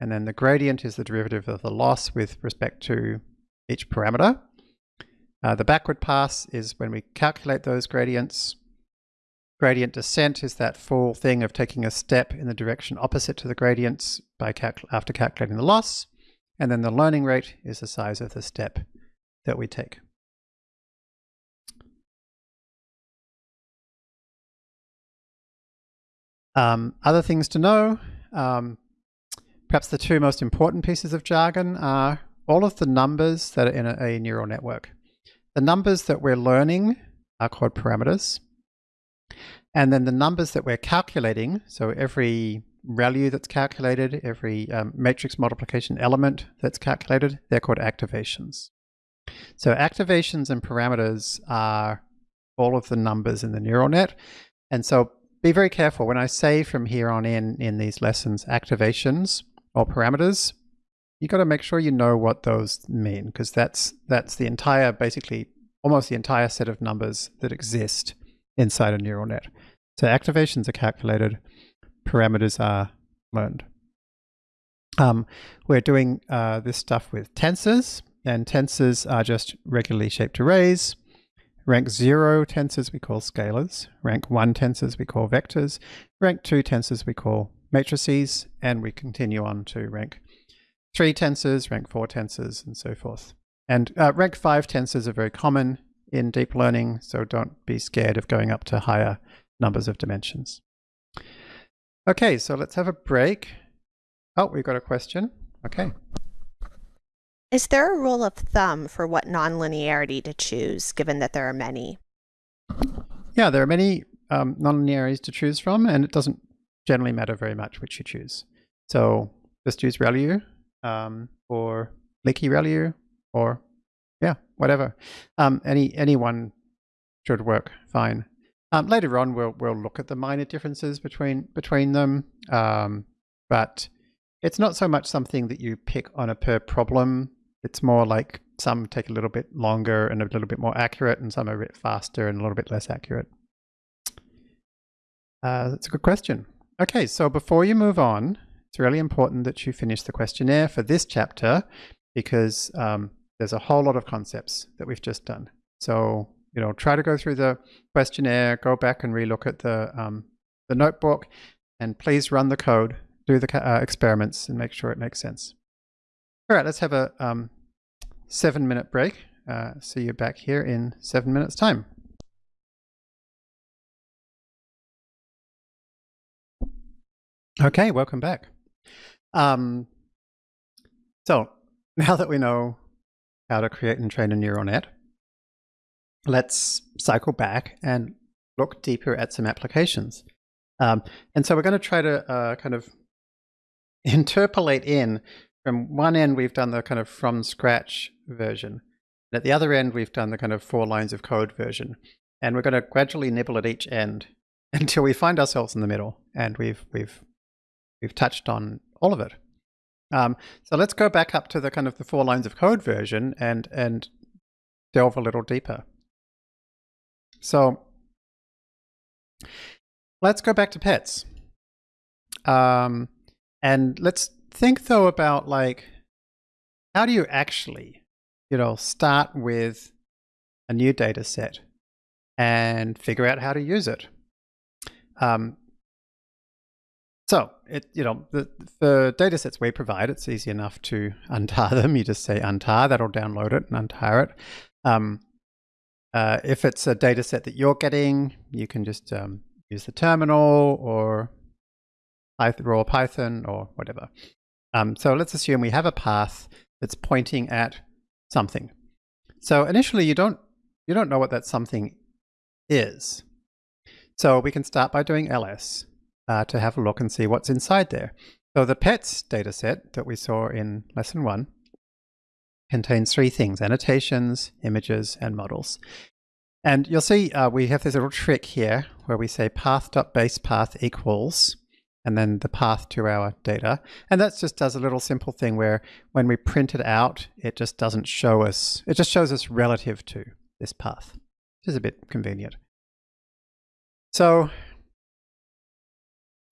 A: And then the gradient is the derivative of the loss with respect to each parameter. Uh, the backward pass is when we calculate those gradients. Gradient descent is that full thing of taking a step in the direction opposite to the gradients by after calculating the loss. And then the learning rate is the size of the step that we take. Um, other things to know, um, perhaps the two most important pieces of jargon are all of the numbers that are in a, a neural network. The numbers that we're learning are called parameters. And then the numbers that we're calculating, so every value that's calculated, every um, matrix multiplication element that's calculated, they're called activations. So activations and parameters are all of the numbers in the neural net. And so be very careful when I say from here on in in these lessons activations or parameters you've got to make sure you know what those mean because that's that's the entire basically almost the entire set of numbers that exist inside a neural net so activations are calculated parameters are learned um, we're doing uh, this stuff with tensors and tensors are just regularly shaped arrays Rank 0 tensors we call scalars. Rank 1 tensors we call vectors. Rank 2 tensors we call matrices. And we continue on to rank 3 tensors, rank 4 tensors, and so forth. And uh, rank 5 tensors are very common in deep learning, so don't be scared of going up to higher numbers of dimensions. Okay, so let's have a break. Oh, we've got a question. Okay.
B: Is there a rule of thumb for what nonlinearity to choose, given that there are many?
A: Yeah, there are many um, nonlinearities to choose from, and it doesn't generally matter very much which you choose. So just use ReLU um, or leaky ReLU or yeah, whatever. Um, any anyone should work fine. Um, later on, we'll we'll look at the minor differences between between them, um, but it's not so much something that you pick on a per problem it's more like some take a little bit longer and a little bit more accurate, and some are a bit faster and a little bit less accurate. Uh, that's a good question. Okay, so before you move on, it's really important that you finish the questionnaire for this chapter because um, there's a whole lot of concepts that we've just done. So, you know, try to go through the questionnaire, go back and relook at the, um, the notebook, and please run the code, do the uh, experiments, and make sure it makes sense. All right, let's have a um, seven minute break. Uh, see you back here in seven minutes time. Okay, welcome back. Um, so now that we know how to create and train a neural net, let's cycle back and look deeper at some applications. Um, and so we're going to try to uh, kind of interpolate in from one end, we've done the kind of from scratch version. And at the other end, we've done the kind of four lines of code version. And we're going to gradually nibble at each end until we find ourselves in the middle and we've, we've, we've touched on all of it. Um, so let's go back up to the kind of the four lines of code version and, and delve a little deeper. So let's go back to pets. Um, and let's think though about like, how do you actually, you know, start with a new data set and figure out how to use it? Um, it, you know, the, the data sets we provide, it's easy enough to untar them. You just say untar, that'll download it and untar it. Um, uh, if it's a data set that you're getting, you can just um, use the terminal or raw Python or whatever. Um, so let's assume we have a path that's pointing at something. So initially you don't you don't know what that something is. So we can start by doing ls uh, to have a look and see what's inside there. So the pets dataset that we saw in lesson one contains three things, annotations, images, and models. And you'll see uh, we have this little trick here where we say path.basepath equals and then the path to our data. And that just does a little simple thing where when we print it out, it just doesn't show us, it just shows us relative to this path, which is a bit convenient. So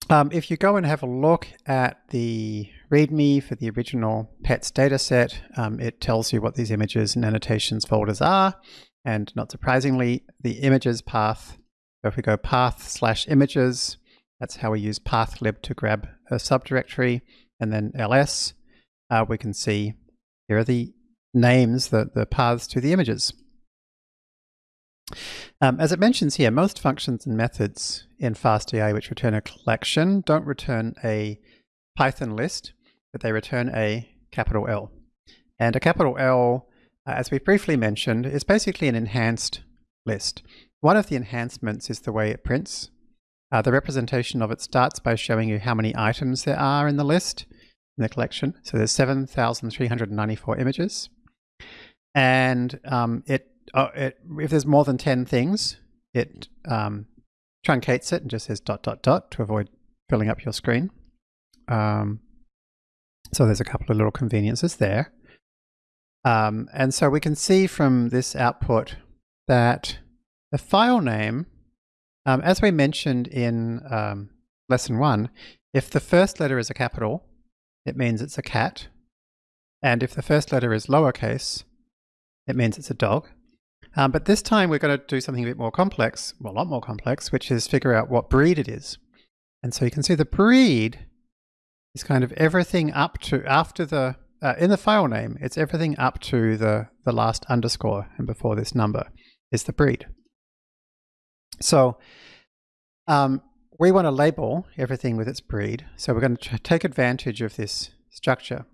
A: um, if you go and have a look at the README for the original PETS dataset, um, it tells you what these images and annotations folders are. And not surprisingly, the images path, so if we go path slash images, that's how we use pathlib to grab a subdirectory. And then ls, uh, we can see here are the names, the, the paths to the images. Um, as it mentions here, most functions and methods in FastAI which return a collection don't return a Python list, but they return a capital L. And a capital L, uh, as we briefly mentioned, is basically an enhanced list. One of the enhancements is the way it prints uh, the representation of it starts by showing you how many items there are in the list, in the collection. So there's 7,394 images. And um, it, uh, it, if there's more than 10 things, it um, truncates it and just says dot, dot, dot to avoid filling up your screen. Um, so there's a couple of little conveniences there. Um, and so we can see from this output that the file name um, as we mentioned in um, lesson one, if the first letter is a capital, it means it's a cat. And if the first letter is lowercase, it means it's a dog. Um, but this time we're going to do something a bit more complex, well, a lot more complex, which is figure out what breed it is. And so you can see the breed is kind of everything up to after the, uh, in the file name, it's everything up to the, the last underscore and before this number is the breed. So um, we want to label everything with its breed. So we're going to take advantage of this structure.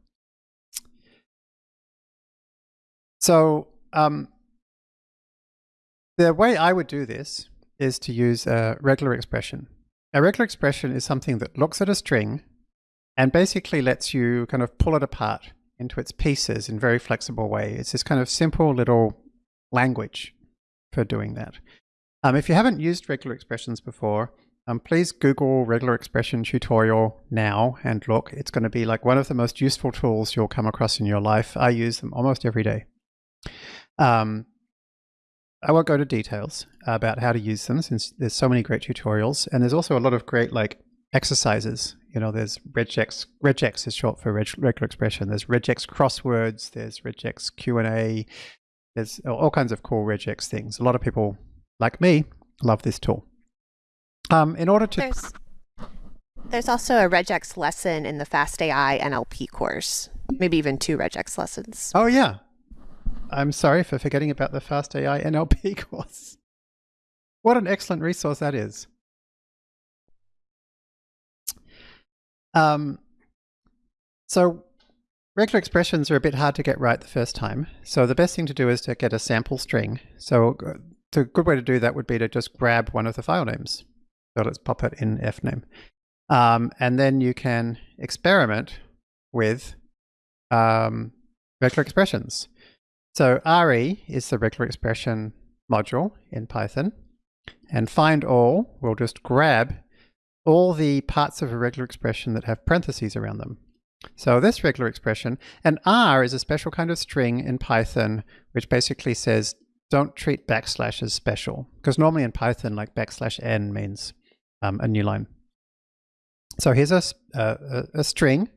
A: So um, the way I would do this is to use a regular expression. A regular expression is something that looks at a string and basically lets you kind of pull it apart into its pieces in a very flexible way. It's this kind of simple little language for doing that. Um, if you haven't used regular expressions before, um, please Google regular expression tutorial now and look. It's going to be like one of the most useful tools you'll come across in your life. I use them almost every day. Um, I won't go to details about how to use them since there's so many great tutorials. And there's also a lot of great like exercises. You know, there's regex. Regex is short for reg regular expression. There's regex crosswords. There's regex Q&A. There's all kinds of cool regex things. A lot of people like me, love this tool. Um, in order to...
B: There's, there's also a regex lesson in the FastAI NLP course, maybe even two regex lessons.
A: Oh, yeah. I'm sorry for forgetting about the Fast AI NLP course. What an excellent resource that is. Um, so regular expressions are a bit hard to get right the first time. So the best thing to do is to get a sample string. So a good way to do that would be to just grab one of the file names. So let's pop it in fname. Um, and then you can experiment with um, regular expressions. So RE is the regular expression module in Python. And find all will just grab all the parts of a regular expression that have parentheses around them. So this regular expression, and R is a special kind of string in Python, which basically says don't treat backslash as special. Because normally in Python, like backslash n means um, a new line. So here's a, a, a string,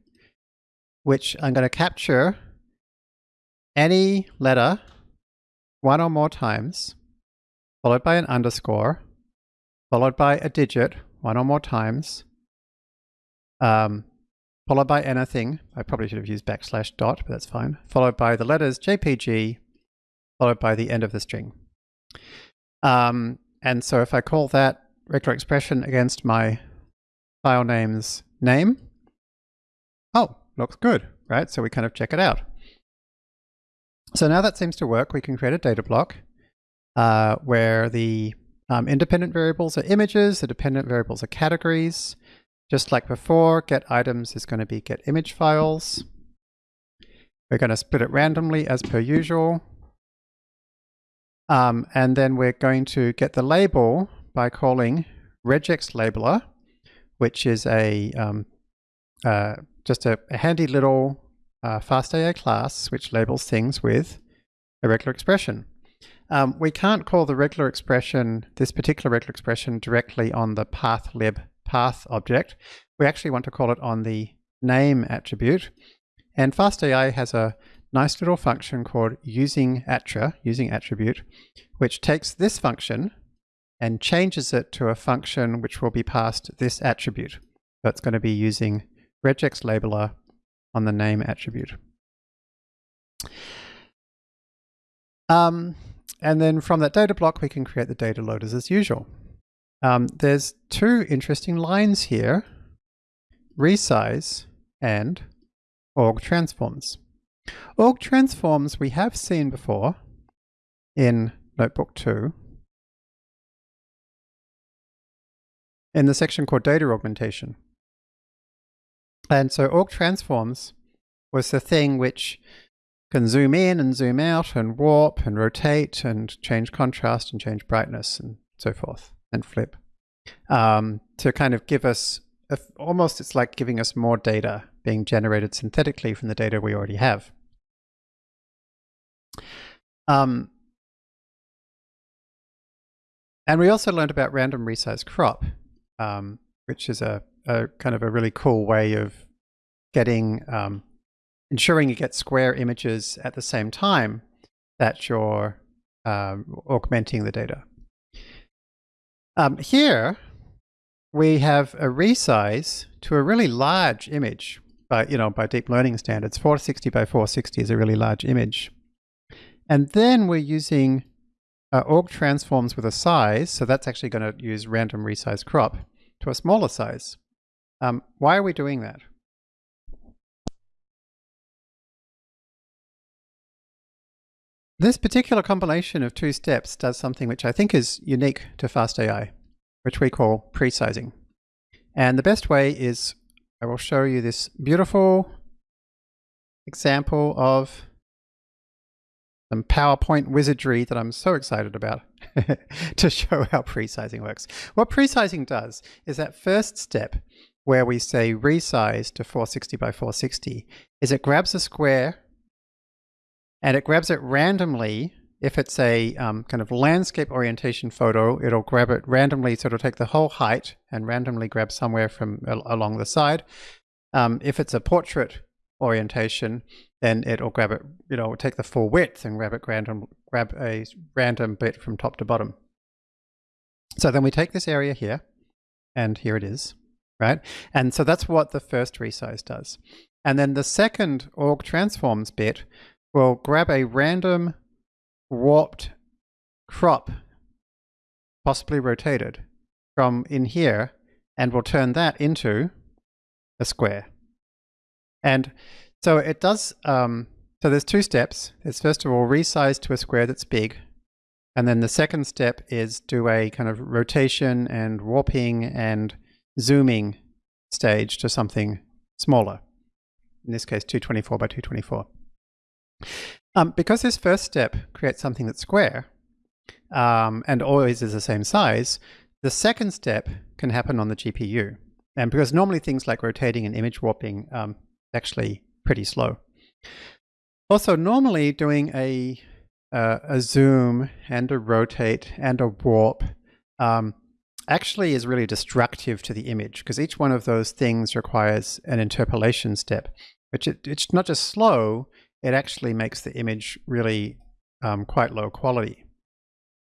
A: which I'm going to capture any letter one or more times, followed by an underscore, followed by a digit one or more times, um, followed by anything. I probably should have used backslash dot, but that's fine. Followed by the letters JPG, followed by the end of the string. Um, and so if I call that regular expression against my file name's name, oh, looks good, right? So we kind of check it out. So now that seems to work, we can create a data block uh, where the um, independent variables are images, the dependent variables are categories. Just like before, get items is going to be get image files. We're going to split it randomly as per usual. Um, and then we're going to get the label by calling regex labeler, which is a um, uh, just a, a, handy little uh, FastAI class which labels things with a regular expression. Um, we can't call the regular expression, this particular regular expression, directly on the path lib path object. We actually want to call it on the name attribute. And FastAI has a nice little function called using attr, using attribute, which takes this function and changes it to a function which will be passed this attribute. So it's going to be using regex labeler on the name attribute. Um, and then from that data block, we can create the data loaders as usual. Um, there's two interesting lines here, resize and aug transforms. Aug transforms we have seen before in Notebook 2 in the section called data augmentation. And so aug transforms was the thing which can zoom in and zoom out and warp and rotate and change contrast and change brightness and so forth and flip um, to kind of give us a, almost it's like giving us more data being generated synthetically from the data we already have. Um, and we also learned about random resize crop, um, which is a, a, kind of a really cool way of getting um, ensuring you get square images at the same time that you're um, augmenting the data. Um, here, we have a resize to a really large image, by, you know, by deep learning standards. 460 by 460 is a really large image. And then we're using uh, aug transforms with a size, so that's actually going to use random resize crop to a smaller size. Um, why are we doing that? This particular combination of two steps does something which I think is unique to FastAI, which we call pre-sizing. And the best way is I will show you this beautiful example of some PowerPoint wizardry that I'm so excited about to show how pre-sizing works. What pre-sizing does is that first step where we say resize to 460 by 460 is it grabs a square and it grabs it randomly. If it's a um, kind of landscape orientation photo, it'll grab it randomly. So it'll take the whole height and randomly grab somewhere from along the side. Um, if it's a portrait orientation, then it'll grab it, you know, take the full width and grab it random, grab a random bit from top to bottom. So then we take this area here, and here it is, right? And so that's what the first resize does. And then the second aug transforms bit will grab a random warped crop, possibly rotated, from in here, and we'll turn that into a square. And So it does, um, so there's two steps. It's first of all resize to a square that's big. And then the second step is do a kind of rotation and warping and zooming stage to something smaller. In this case, 224 by 224. Um, because this first step creates something that's square um, and always is the same size, the second step can happen on the GPU. And because normally things like rotating and image warping um, actually pretty slow. Also, normally doing a, uh, a zoom and a rotate and a warp um, actually is really destructive to the image because each one of those things requires an interpolation step, which it, it's not just slow, it actually makes the image really um, quite low quality.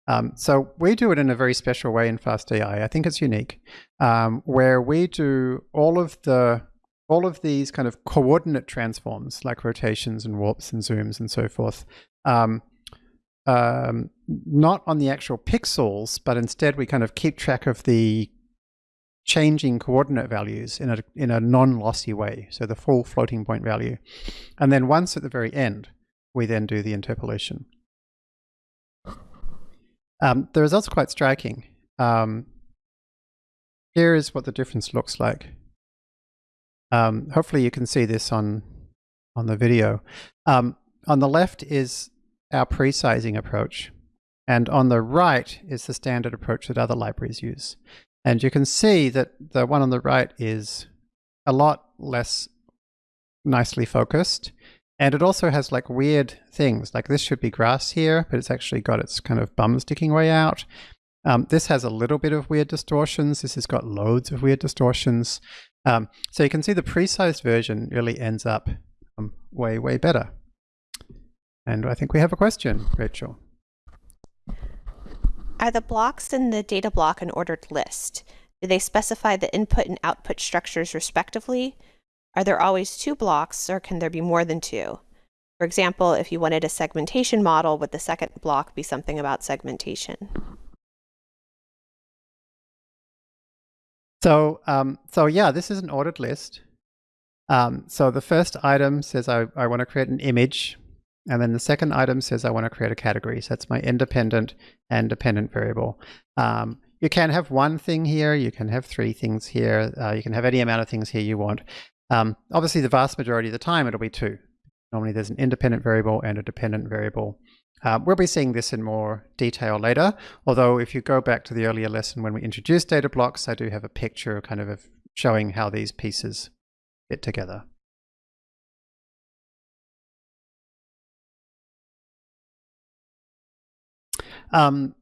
A: Um, so we do it in a very special way in FastAI. I think it's unique, um, where we do all of the all of these kind of coordinate transforms like rotations and warps and zooms and so forth, um, um, not on the actual pixels, but instead we kind of keep track of the changing coordinate values in a, in a non-lossy way, so the full floating point value. And then once at the very end, we then do the interpolation. Um, the results are quite striking. Um, here is what the difference looks like. Um, hopefully you can see this on, on the video. Um, on the left is our pre-sizing approach. And on the right is the standard approach that other libraries use. And you can see that the one on the right is a lot less nicely focused. And it also has like weird things, like this should be grass here, but it's actually got its kind of bum sticking way out. Um, this has a little bit of weird distortions. This has got loads of weird distortions. Um, so you can see the pre-sized version really ends up um, way, way better. And I think we have a question, Rachel.
B: Are the blocks in the data block an ordered list? Do they specify the input and output structures respectively? Are there always two blocks or can there be more than two? For example, if you wanted a segmentation model, would the second block be something about segmentation?
A: So, um, so yeah, this is an ordered list. Um, so the first item says I, I want to create an image. And then the second item says I want to create a category. So that's my independent and dependent variable. Um, you can have one thing here. You can have three things here. Uh, you can have any amount of things here you want. Um, obviously, the vast majority of the time, it'll be two. Normally, there's an independent variable and a dependent variable. Uh, we'll be seeing this in more detail later, although if you go back to the earlier lesson when we introduced data blocks, I do have a picture kind of, of showing how these pieces fit together. Um,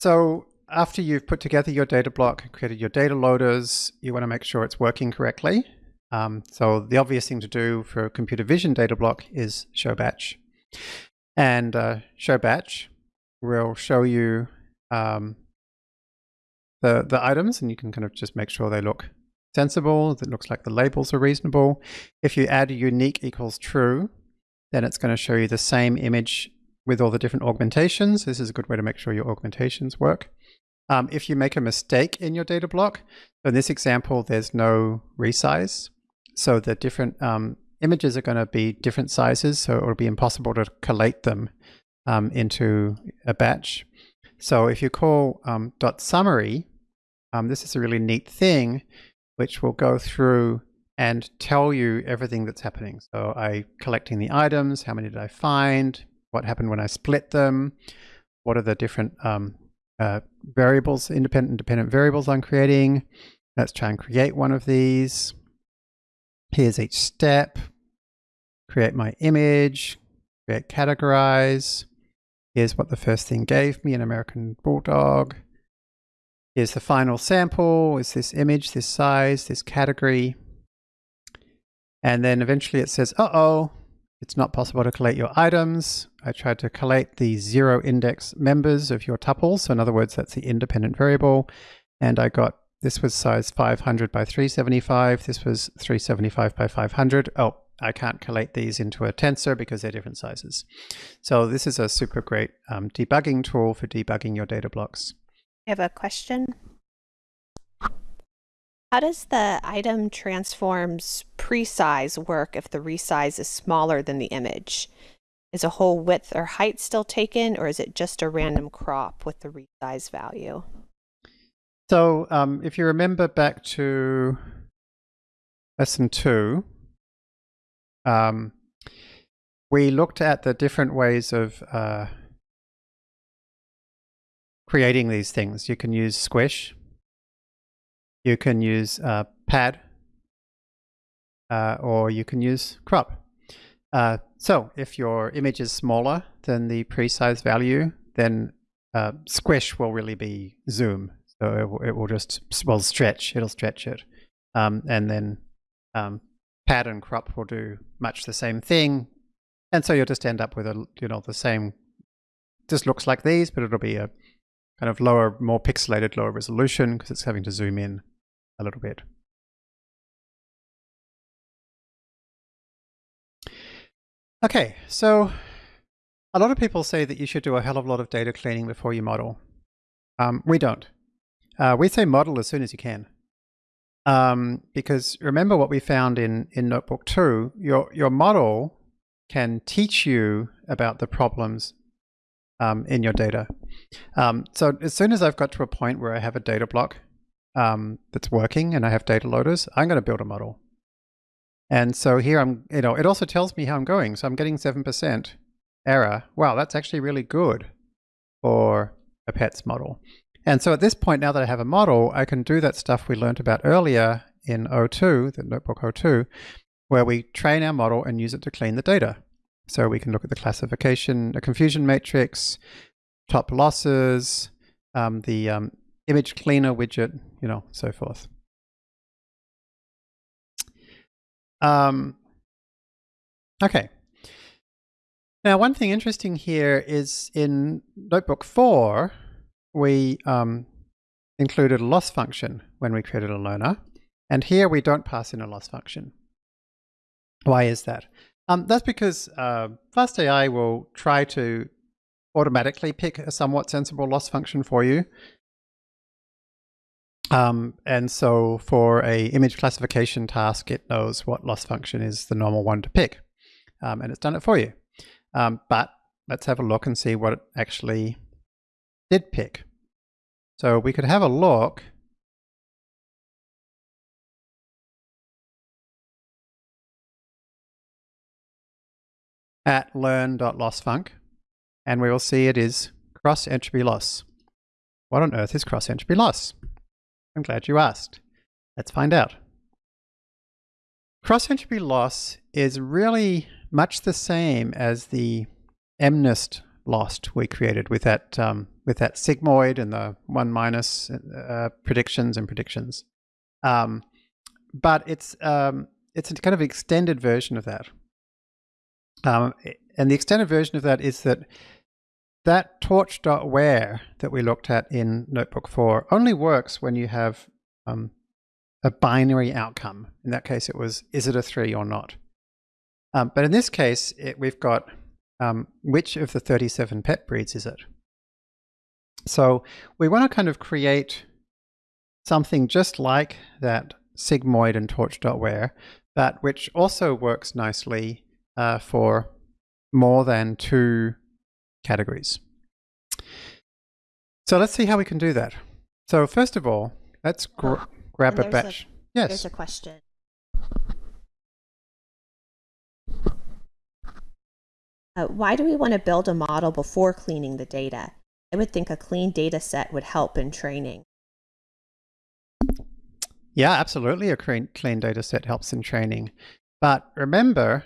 A: so after you've put together your data block, created your data loaders, you want to make sure it's working correctly. Um, so the obvious thing to do for a computer vision data block is show batch. And uh, show batch will show you um, the, the items and you can kind of just make sure they look sensible, that looks like the labels are reasonable. If you add unique equals true, then it's going to show you the same image with all the different augmentations. This is a good way to make sure your augmentations work. Um, if you make a mistake in your data block, in this example, there's no resize. So the different um, images are going to be different sizes, so it'll be impossible to collate them um, into a batch. So if you call um, dot summary, um, this is a really neat thing, which will go through and tell you everything that's happening. So I collecting the items, how many did I find, what happened when I split them, what are the different um, uh, variables, independent and dependent variables I'm creating. Let's try and create one of these. Here's each step. Create my image, create categorize. Here's what the first thing gave me, an American Bulldog. Here's the final sample, is this image, this size, this category. And then eventually it says, uh-oh, it's not possible to collate your items. I tried to collate the zero index members of your tuple. So in other words, that's the independent variable. And I got, this was size 500 by 375. This was 375 by 500. Oh, I can't collate these into a tensor because they're different sizes. So this is a super great um, debugging tool for debugging your data blocks.
B: I have a question. How does the item transforms presize work if the resize is smaller than the image? Is a whole width or height still taken, or is it just a random crop with the resize value?
A: So um, if you remember back to lesson two, um, we looked at the different ways of uh, creating these things. You can use squish. You can use uh, pad. Uh, or you can use crop. Uh, so if your image is smaller than the pre-size value, then uh, squish will really be zoom. So it will, it will just, well, stretch. It'll stretch it. Um, and then um, pad and crop will do much the same thing. And so you'll just end up with a, you know, the same, just looks like these, but it'll be a kind of lower, more pixelated, lower resolution because it's having to zoom in a little bit. Okay, so a lot of people say that you should do a hell of a lot of data cleaning before you model. Um, we don't. Uh, we say model as soon as you can. Um, because remember what we found in, in Notebook 2, your, your model can teach you about the problems um, in your data. Um, so as soon as I've got to a point where I have a data block um, that's working and I have data loaders, I'm going to build a model. And so here I'm, you know, it also tells me how I'm going. So I'm getting 7% error. Wow, that's actually really good for a PETS model. And so at this point, now that I have a model, I can do that stuff we learned about earlier in O2, the notebook O2, where we train our model and use it to clean the data. So we can look at the classification, a confusion matrix, top losses, um, the um, image cleaner widget, you know, so forth. Um, okay. Now, one thing interesting here is in Notebook 4, we um, included a loss function when we created a learner. And here we don't pass in a loss function. Why is that? Um, that's because uh, FastAI will try to automatically pick a somewhat sensible loss function for you. Um, and so for a image classification task, it knows what loss function is the normal one to pick. Um, and it's done it for you. Um, but let's have a look and see what it actually did pick. So we could have a look at learn.lossfunc and we will see it is cross entropy loss. What on earth is cross entropy loss? I'm glad you asked. Let's find out. Cross entropy loss is really much the same as the MNIST loss we created with that um, with that sigmoid and the one minus uh, predictions and predictions. Um, but it's um, it's a kind of extended version of that. Um, and the extended version of that is that that torch.where that we looked at in Notebook 4 only works when you have um, a binary outcome. In that case, it was, is it a 3 or not? Um, but in this case, it, we've got um, which of the 37 pet breeds is it? So we want to kind of create something just like that sigmoid and torch.where, but which also works nicely uh, for more than two categories. So let's see how we can do that. So first of all, let's gr oh, grab a batch. A,
B: yes. There's a question. Uh, why do we want to build a model before cleaning the data? I would think a clean data set would help in training.
A: Yeah, absolutely. A clean, clean data set helps in training. But remember,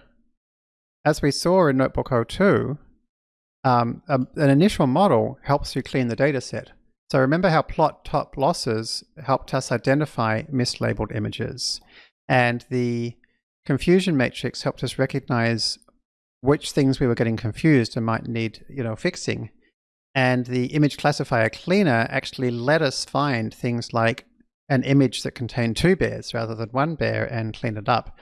A: as we saw in Notebook 02, um, a, an initial model helps you clean the data set. So remember how plot top losses helped us identify mislabeled images. And the confusion matrix helped us recognize which things we were getting confused and might need, you know, fixing. And the image classifier cleaner actually let us find things like an image that contained two bears rather than one bear and clean it up.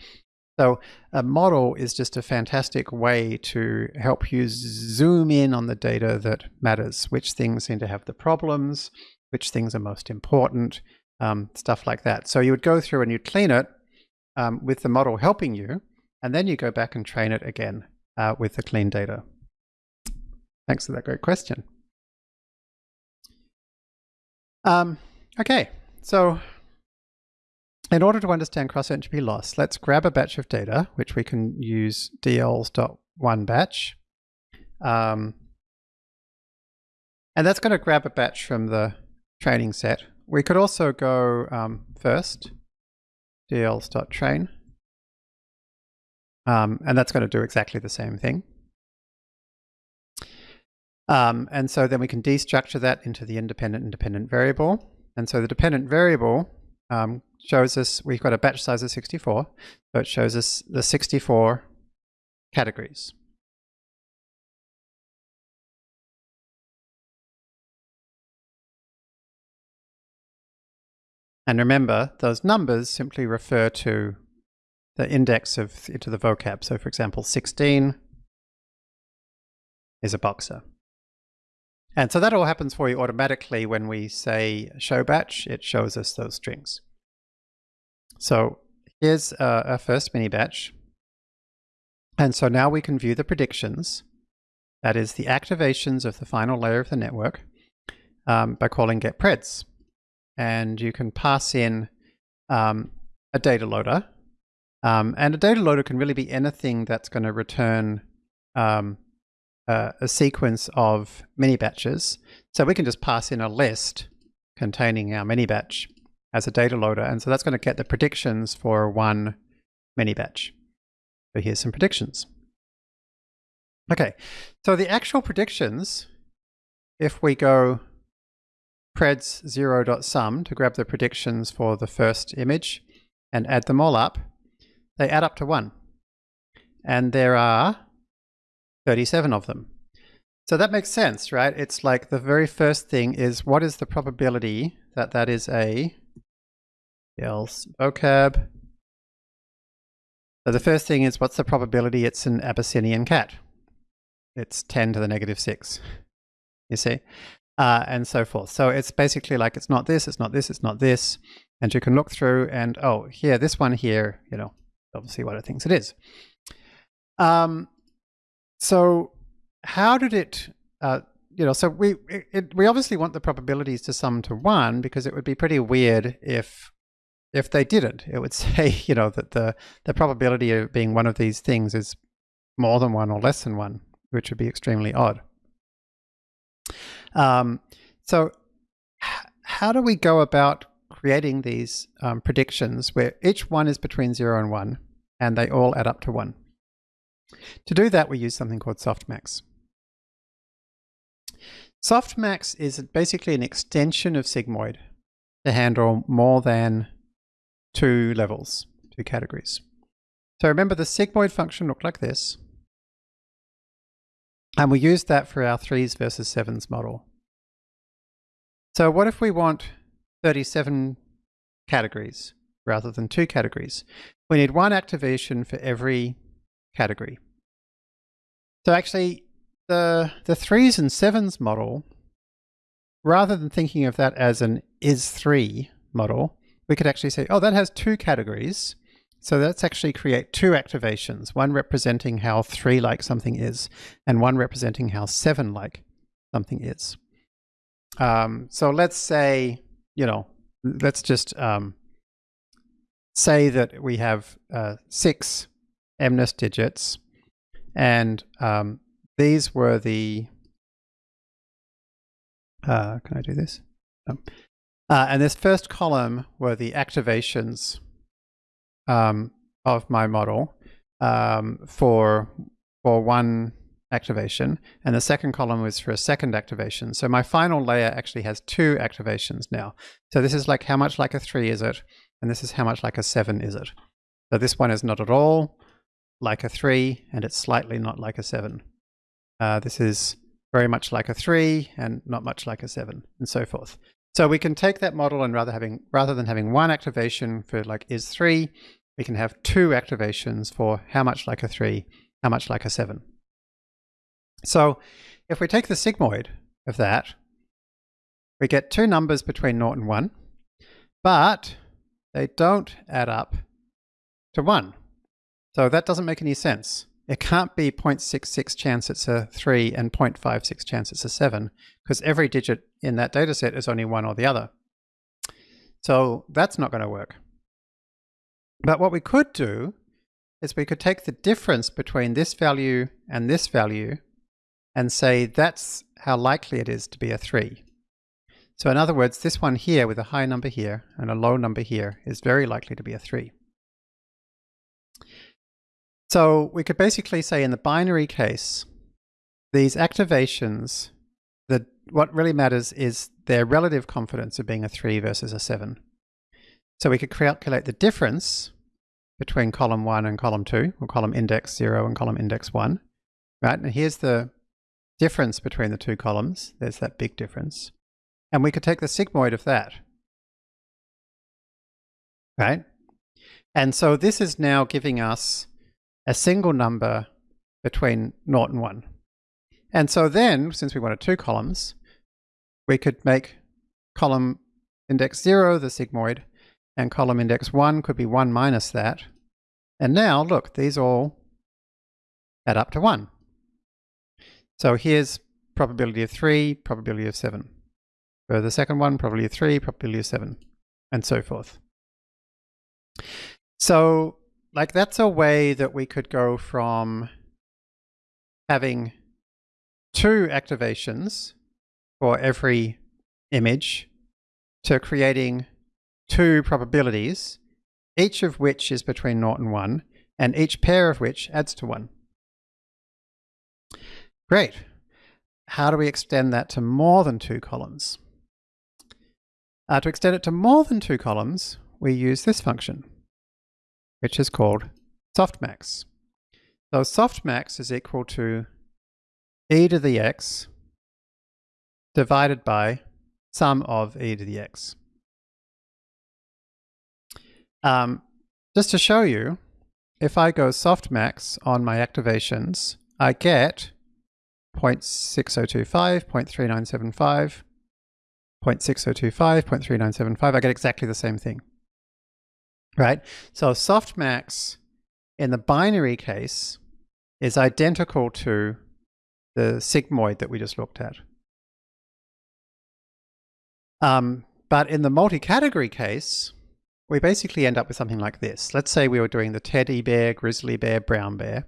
A: So a model is just a fantastic way to help you zoom in on the data that matters, which things seem to have the problems, which things are most important, um, stuff like that. So you would go through and you clean it um, with the model helping you, and then you go back and train it again uh, with the clean data. Thanks for that great question. Um, okay, so in order to understand cross-entropy loss, let's grab a batch of data, which we can use dls.one batch. Um, and that's going to grab a batch from the training set. We could also go um, first, dls.train. Um, and that's going to do exactly the same thing. Um, and so then we can destructure that into the independent independent variable. And so the dependent variable um, shows us, we've got a batch size of 64, so it shows us the 64 categories. And remember, those numbers simply refer to the index of to the vocab. So for example, 16 is a boxer. And so that all happens for you automatically when we say show batch, it shows us those strings. So here's uh, our first mini batch. And so now we can view the predictions, that is the activations of the final layer of the network, um, by calling getPreds. And you can pass in um, a data loader. Um, and a data loader can really be anything that's going to return uh, a sequence of mini batches. So we can just pass in a list containing our mini batch as a data loader. And so that's going to get the predictions for one mini batch. So here's some predictions. Okay, so the actual predictions, if we go preds 0.sum to grab the predictions for the first image and add them all up, they add up to 1. And there are 37 of them. So that makes sense, right? It's like the very first thing is what is the probability that that is a else vocab. So the first thing is what's the probability it's an Abyssinian cat? It's 10 to the negative 6, you see? Uh, and so forth. So it's basically like it's not this, it's not this, it's not this. And you can look through and, oh, here, this one here, you know, obviously what it thinks it is. Um, so how did it, uh, you know, so we it, we obviously want the probabilities to sum to one because it would be pretty weird if if they didn't. It would say, you know, that the the probability of being one of these things is more than one or less than one, which would be extremely odd. Um, so how do we go about creating these um, predictions where each one is between zero and one and they all add up to one? To do that, we use something called softmax. Softmax is basically an extension of sigmoid to handle more than two levels, two categories. So remember the sigmoid function looked like this. And we used that for our threes versus sevens model. So what if we want 37 categories rather than two categories? We need one activation for every category. So actually, the, the threes and sevens model, rather than thinking of that as an is3 model, we could actually say, oh, that has two categories. So let's actually create two activations, one representing how three-like something is, and one representing how seven-like something is. Um, so let's say, you know, let's just um, say that we have uh, six MNIST digits. And um, these were the, uh, can I do this? No. Uh, and this first column were the activations um, of my model um, for, for one activation. And the second column was for a second activation. So my final layer actually has two activations now. So this is like how much like a three is it? And this is how much like a seven is it? So this one is not at all like a 3 and it's slightly not like a 7. Uh, this is very much like a 3 and not much like a 7 and so forth. So we can take that model and rather having rather than having one activation for like is 3, we can have two activations for how much like a 3, how much like a 7. So if we take the sigmoid of that, we get two numbers between 0 and 1, but they don't add up to 1. So that doesn't make any sense. It can't be 0.66 chance it's a 3 and 0.56 chance it's a 7, because every digit in that data set is only one or the other. So that's not going to work. But what we could do is we could take the difference between this value and this value and say that's how likely it is to be a 3. So in other words, this one here with a high number here and a low number here is very likely to be a 3. So we could basically say in the binary case, these activations, the, what really matters is their relative confidence of being a 3 versus a 7. So we could calculate the difference between column 1 and column 2, or column index 0 and column index 1. Right, and here's the difference between the two columns. There's that big difference. And we could take the sigmoid of that. Right? And so this is now giving us a single number between 0 and 1. And so then, since we wanted two columns, we could make column index 0 the sigmoid, and column index 1 could be 1 minus that. And now, look, these all add up to 1. So here's probability of 3, probability of 7. For the second one, probability of 3, probability of 7, and so forth. So, like, that's a way that we could go from having two activations for every image to creating two probabilities, each of which is between 0 and 1, and each pair of which adds to 1. Great. How do we extend that to more than two columns? Uh, to extend it to more than two columns, we use this function, which is called softmax. So softmax is equal to e to the x divided by sum of e to the x. Um, just to show you, if I go softmax on my activations, I get 0.6025, 0.3975, 0.6025, 0.3975. I get exactly the same thing. Right? So softmax in the binary case is identical to the sigmoid that we just looked at. Um, but in the multi-category case, we basically end up with something like this. Let's say we were doing the teddy bear, grizzly bear, brown bear.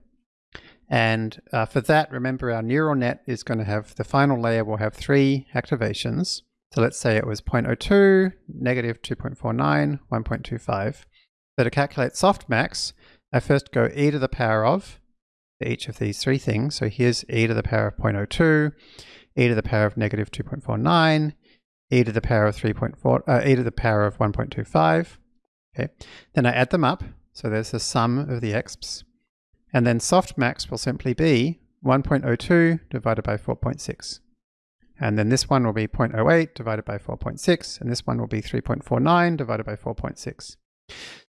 A: And uh, for that, remember our neural net is going to have, the final layer will have three activations. So let's say it was 0.02, negative 2.49, 1.25. So to calculate softmax, I first go e to the power of each of these three things. So here's e to the power of 0.02, e to the power of negative 2.49, e to the power of 3.4, uh, e to the power of 1.25. Okay, then I add them up. So there's the sum of the exps. And then softmax will simply be 1.02 divided by 4.6. And then this one will be 0.08 divided by 4.6, and this one will be 3.49 divided by 4.6.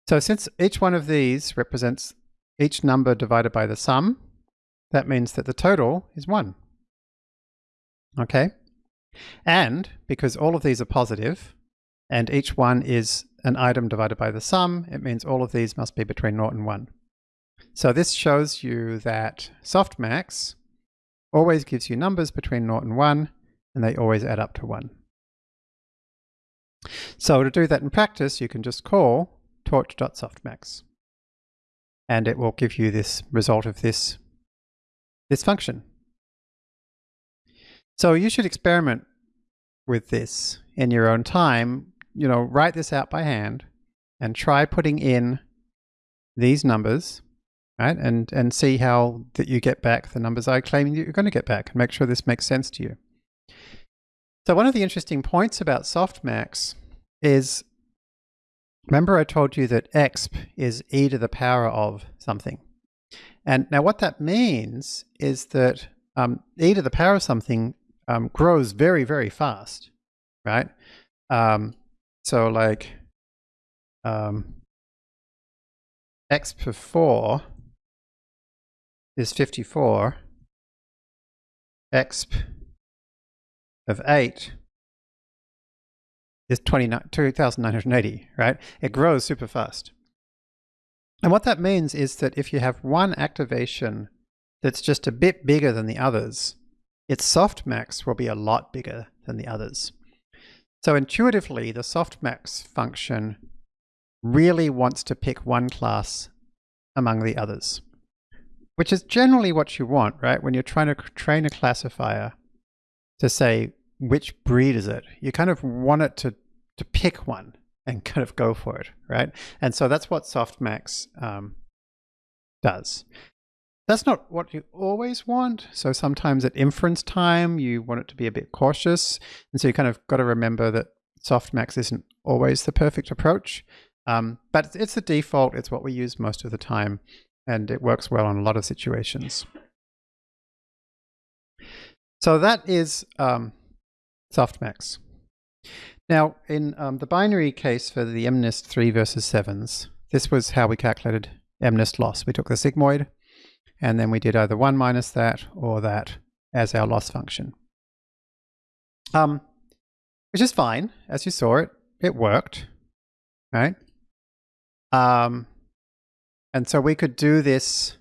A: So since each one of these represents each number divided by the sum, that means that the total is 1. Okay? And because all of these are positive, and each one is an item divided by the sum, it means all of these must be between 0 and 1. So this shows you that softmax always gives you numbers between 0 and 1, and they always add up to 1. So to do that in practice, you can just call torch.softmax. And it will give you this result of this, this function. So you should experiment with this in your own time. You know, write this out by hand and try putting in these numbers, right? And, and see how that you get back the numbers I claim you're going to get back and make sure this makes sense to you. So one of the interesting points about softmax is, remember I told you that exp is e to the power of something. And now what that means is that um, e to the power of something um, grows very, very fast, right? Um, so like um, exp of 4 is 54, exp of 8 is 2,980, right? It grows super fast. And what that means is that if you have one activation that's just a bit bigger than the others, its softmax will be a lot bigger than the others. So intuitively, the softmax function really wants to pick one class among the others, which is generally what you want, right? When you're trying to train a classifier to say, which breed is it? You kind of want it to, to pick one and kind of go for it, right? And so that's what softmax um, does. That's not what you always want. So sometimes at inference time, you want it to be a bit cautious. And so you kind of got to remember that softmax isn't always the perfect approach. Um, but it's the default. It's what we use most of the time. And it works well in a lot of situations. So that is um, softmax. Now, in um, the binary case for the MNIST 3 versus 7s, this was how we calculated MNIST loss. We took the sigmoid, and then we did either 1 minus that or that as our loss function. Um, which is fine. As you saw it, it worked, right? Um, and so we could do this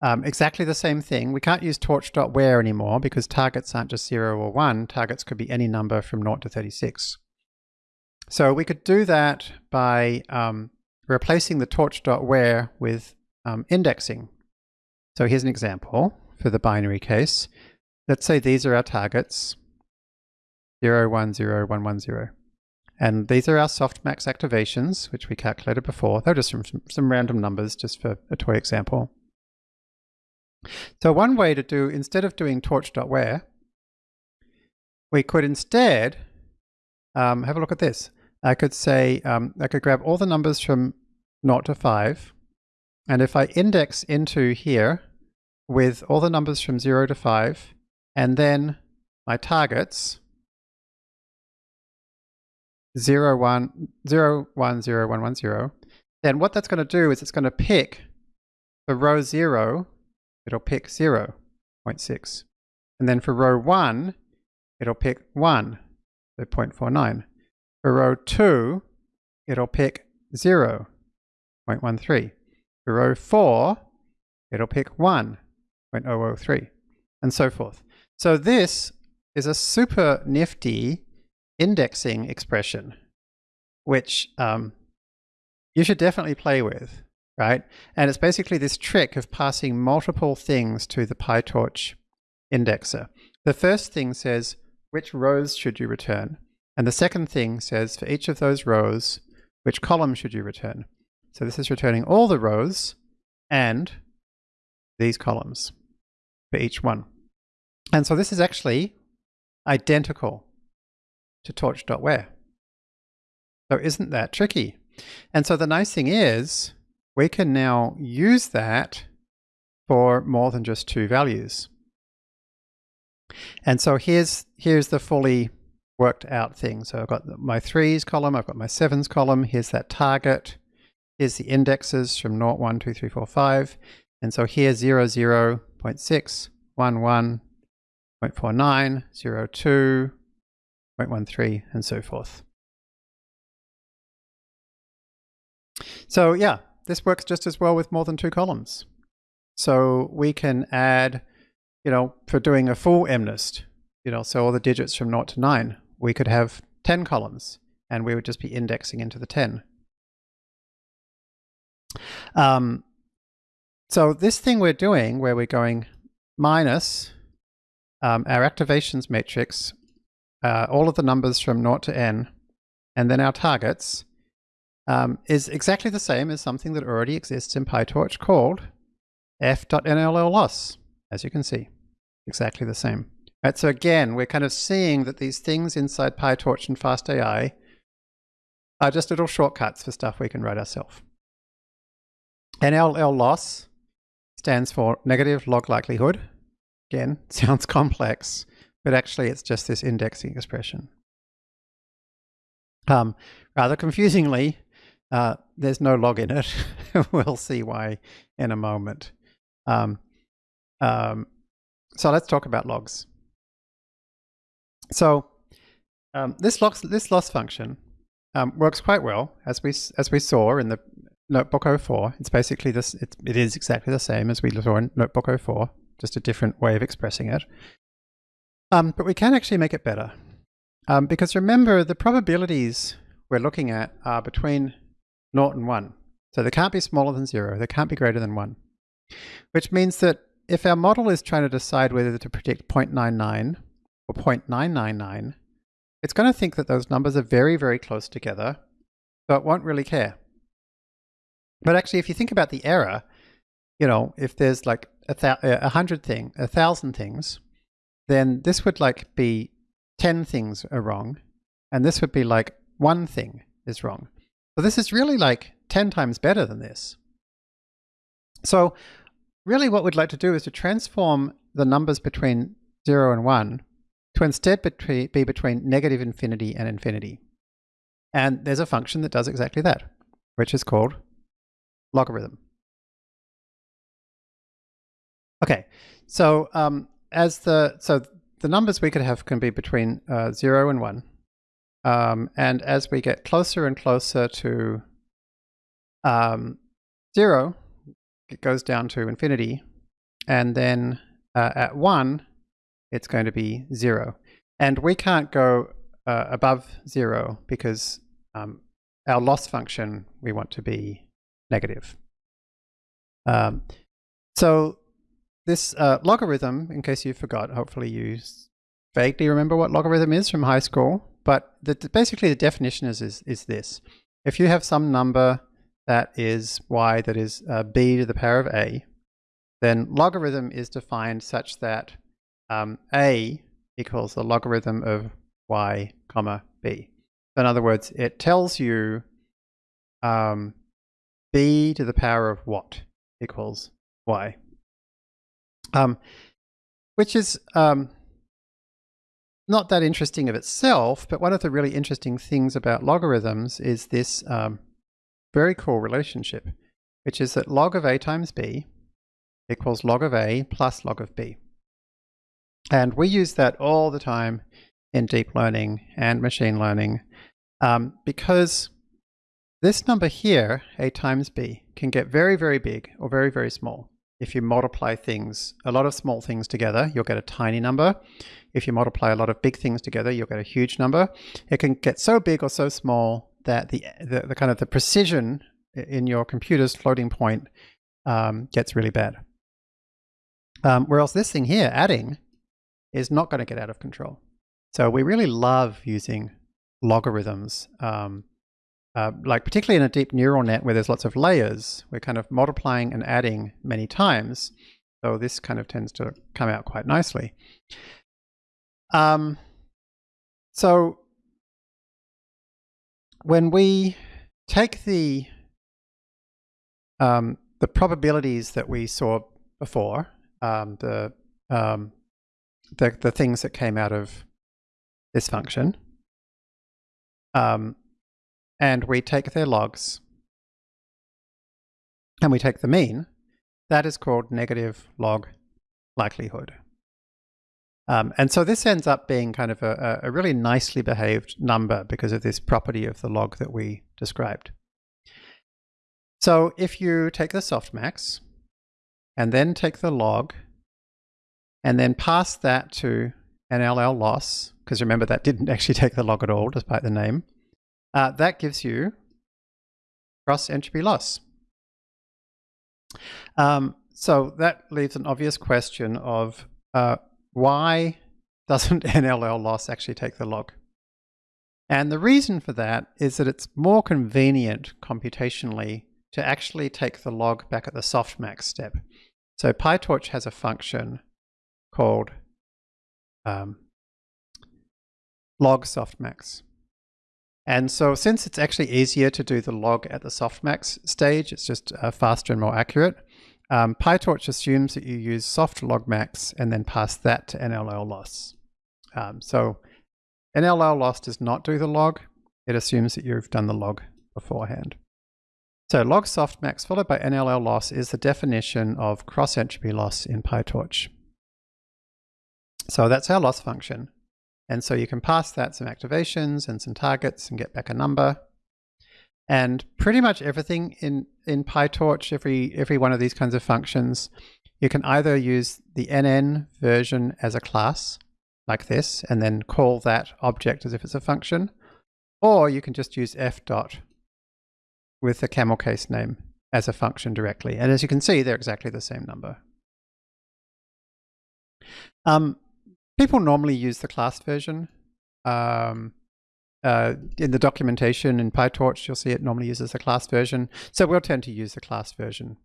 A: um, exactly the same thing. We can't use torch.where anymore because targets aren't just 0 or 1. Targets could be any number from 0 to 36. So we could do that by um, replacing the torch.where with um, indexing. So here's an example for the binary case. Let's say these are our targets, 0, 1, 0, 1, 1, 0. And these are our softmax activations, which we calculated before. They're just some, some random numbers, just for a toy example. So one way to do, instead of doing torch.where, we could instead um, have a look at this. I could say, um, I could grab all the numbers from 0 to 5, and if I index into here with all the numbers from 0 to 5, and then my targets, 0, 1, 0, 1, 0, 1, 1, 0, then what that's going to do is it's going to pick the row 0 it'll pick 0, 0.6. And then for row 1, it'll pick 1, so 0.49. For row 2, it'll pick 0, 0.13. For row 4, it'll pick 1, 0.003, and so forth. So this is a super nifty indexing expression, which um, you should definitely play with right? And it's basically this trick of passing multiple things to the PyTorch indexer. The first thing says, which rows should you return? And the second thing says, for each of those rows, which column should you return? So this is returning all the rows and these columns for each one. And so this is actually identical to torch.where. So isn't that tricky? And so the nice thing is, we can now use that for more than just two values. And so here's, here's the fully worked out thing. So I've got my threes column, I've got my sevens column, here's that target, here's the indexes from 0, 1, 2, 3, 4, 5. And so here 0, 0, 0.6, 1, 1, 0.49, 0, 2, 0.13, and so forth. So yeah, this works just as well with more than two columns. So we can add, you know, for doing a full MNIST, you know, so all the digits from 0 to 9, we could have 10 columns and we would just be indexing into the 10. Um, so this thing we're doing where we're going minus um, our activations matrix, uh, all of the numbers from 0 to n, and then our targets, um, is exactly the same as something that already exists in PyTorch called f.nll loss, as you can see. Exactly the same. So again, we're kind of seeing that these things inside PyTorch and FastAI are just little shortcuts for stuff we can write ourselves. NLL loss stands for negative log likelihood. Again, sounds complex, but actually it's just this indexing expression. Um, rather confusingly, uh, there's no log in it. we'll see why in a moment. Um, um, so let's talk about logs. So um, this loss this loss function um, works quite well as we as we saw in the Notebook 04. It's basically this. It, it is exactly the same as we saw in Notebook 04, just a different way of expressing it. Um, but we can actually make it better um, because remember the probabilities we're looking at are between 0 and 1. So they can't be smaller than 0. They can't be greater than 1. Which means that if our model is trying to decide whether to predict 0.99 or 0.999, it's going to think that those numbers are very, very close together, so it won't really care. But actually, if you think about the error, you know, if there's like a, a hundred thing, a thousand things, then this would like be 10 things are wrong, and this would be like one thing is wrong. So this is really like 10 times better than this. So really what we'd like to do is to transform the numbers between 0 and 1 to instead be between negative infinity and infinity. And there's a function that does exactly that, which is called logarithm. Okay, so um, as the so the numbers we could have can be between uh, zero and one, um, and as we get closer and closer to um, zero, it goes down to infinity, and then uh, at one, it's going to be zero, and we can't go uh, above zero because um, our loss function we want to be negative. Um, so this uh, logarithm, in case you forgot, hopefully you vaguely remember what logarithm is from high school, but the, basically the definition is, is, is this. If you have some number that is y that is uh, b to the power of a, then logarithm is defined such that um, a equals the logarithm of y comma b. In other words, it tells you um, b to the power of what equals y. Um, which is um, not that interesting of itself, but one of the really interesting things about logarithms is this um, very cool relationship, which is that log of a times b equals log of a plus log of b. And we use that all the time in deep learning and machine learning um, because this number here, a times b, can get very, very big or very, very small. If you multiply things, a lot of small things together, you'll get a tiny number. If you multiply a lot of big things together, you'll get a huge number. It can get so big or so small that the, the, the kind of the precision in your computer's floating point um, gets really bad. Um, whereas this thing here, adding, is not going to get out of control. So we really love using logarithms um, uh, like particularly in a deep neural net where there's lots of layers, we're kind of multiplying and adding many times. So this kind of tends to come out quite nicely. Um, so when we take the um, the probabilities that we saw before, um, the, um, the the things that came out of this function, um, and we take their logs and we take the mean, that is called negative log likelihood. Um, and so this ends up being kind of a, a, really nicely behaved number because of this property of the log that we described. So if you take the softmax and then take the log and then pass that to NLL loss, because remember that didn't actually take the log at all despite the name, uh, that gives you cross entropy loss. Um, so that leaves an obvious question of uh, why doesn't NLL loss actually take the log? And the reason for that is that it's more convenient computationally to actually take the log back at the softmax step. So PyTorch has a function called um, log softmax. And so since it's actually easier to do the log at the softmax stage, it's just uh, faster and more accurate, um, PyTorch assumes that you use soft logmax and then pass that to NLL loss. Um, so NLL loss does not do the log. It assumes that you've done the log beforehand. So log softmax followed by NLL loss is the definition of cross entropy loss in PyTorch. So that's our loss function. And so you can pass that some activations and some targets and get back a number. And pretty much everything in, in PyTorch, every, every one of these kinds of functions, you can either use the NN version as a class, like this, and then call that object as if it's a function, or you can just use f dot with the camel case name as a function directly. And as you can see, they're exactly the same number. Um, people normally use the class version. Um, uh, in the documentation in PyTorch, you'll see it normally uses the class version. So we'll tend to use the class version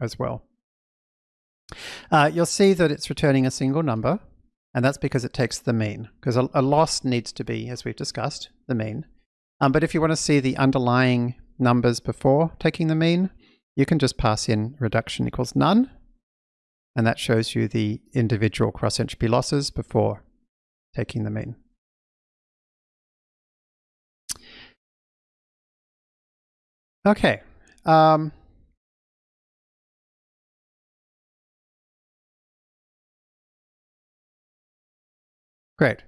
A: as well. Uh, you'll see that it's returning a single number, and that's because it takes the mean, because a, a loss needs to be, as we've discussed, the mean. Um, but if you want to see the underlying numbers before taking the mean, you can just pass in reduction equals none, and that shows you the individual cross entropy losses before taking the mean. Okay. Um, great.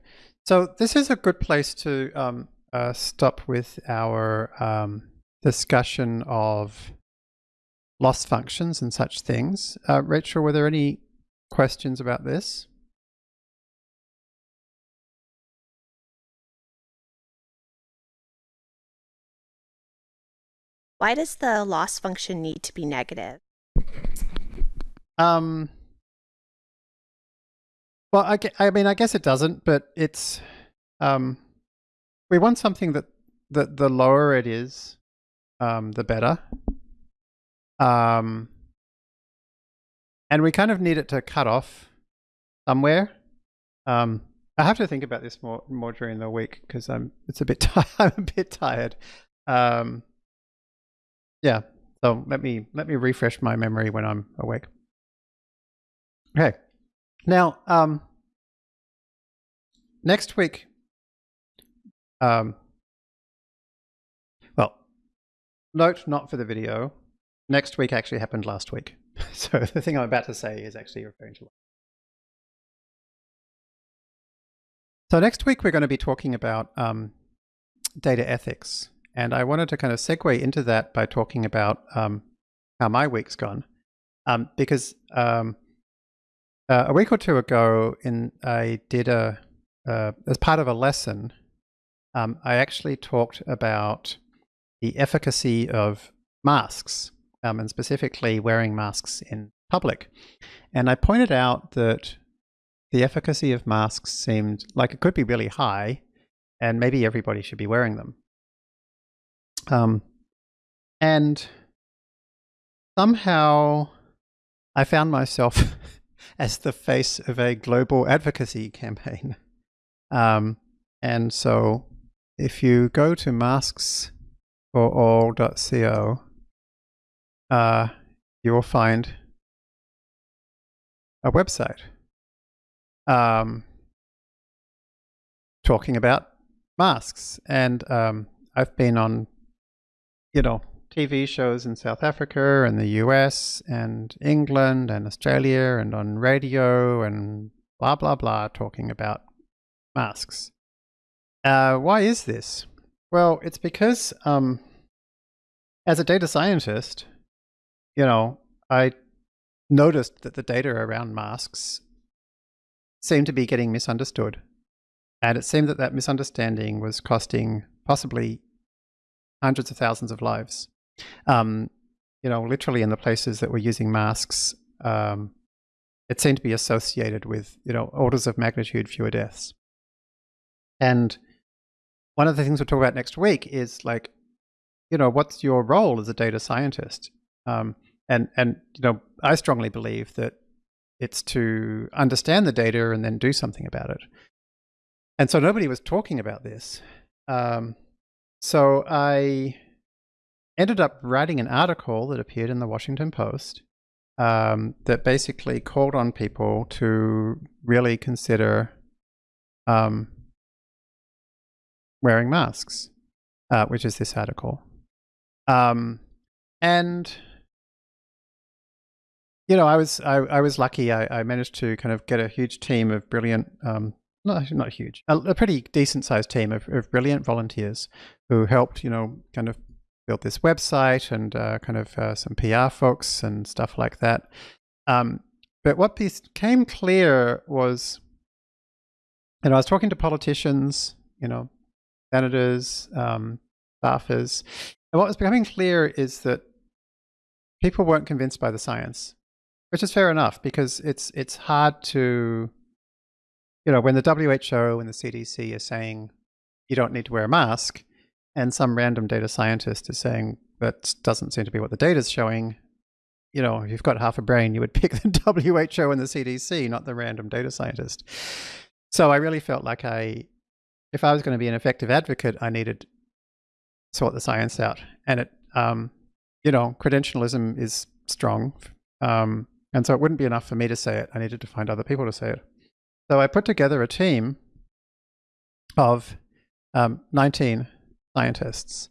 A: So this is a good place to um, uh, stop with our um, discussion of loss functions and such things. Uh, Rachel, were there any questions about this?
B: Why does the loss function need to be negative?
A: Um, well, I, I mean, I guess it doesn't, but it's, um, we want something that, that the lower it is, um, the better. Um, and we kind of need it to cut off somewhere. Um, I have to think about this more more during the week because I'm it's a bit I'm a bit tired. Um, yeah, so let me let me refresh my memory when I'm awake. Okay, now um, next week. Um, well, note not for the video next week actually happened last week. so the thing I'm about to say is actually referring to. So next week we're going to be talking about um, data ethics. And I wanted to kind of segue into that by talking about um, how my week's gone. Um, because um, uh, a week or two ago, in I did a uh, as part of a lesson, um, I actually talked about the efficacy of masks um, and specifically wearing masks in public. And I pointed out that the efficacy of masks seemed like it could be really high, and maybe everybody should be wearing them. Um, and somehow I found myself as the face of a global advocacy campaign. Um, and so if you go to masksforall.co, uh, you will find a website um, talking about masks. And um, I've been on, you know, TV shows in South Africa and the US and England and Australia and on radio and blah, blah, blah, talking about masks. Uh, why is this? Well, it's because um, as a data scientist, you know, I noticed that the data around masks seemed to be getting misunderstood. And it seemed that that misunderstanding was costing possibly hundreds of thousands of lives. Um, you know, literally in the places that were using masks, um, it seemed to be associated with, you know, orders of magnitude fewer deaths. And one of the things we'll talk about next week is like, you know, what's your role as a data scientist? Um, and and you know, I strongly believe that it's to understand the data and then do something about it. And so nobody was talking about this. Um, so I ended up writing an article that appeared in the Washington Post um, that basically called on people to really consider um, wearing masks, uh, which is this article. Um, and you know, I was I, I was lucky. I, I, managed to kind of get a huge team of brilliant um, not not huge, a, a pretty decent sized team of, of, brilliant volunteers who helped, you know, kind of build this website and uh, kind of uh, some PR folks and stuff like that. Um, but what became clear was, you know, I was talking to politicians, you know, senators, um, staffers, and what was becoming clear is that people weren't convinced by the science, which is fair enough because it's it's hard to, you know, when the WHO and the CDC are saying you don't need to wear a mask, and some random data scientist is saying that doesn't seem to be what the data is showing. You know, if you've got half a brain, you would pick the WHO and the CDC, not the random data scientist. So I really felt like I, if I was going to be an effective advocate, I needed to sort the science out. And it, um, you know, credentialism is strong. Um, and so it wouldn't be enough for me to say it. I needed to find other people to say it. So I put together a team of um, 19 scientists,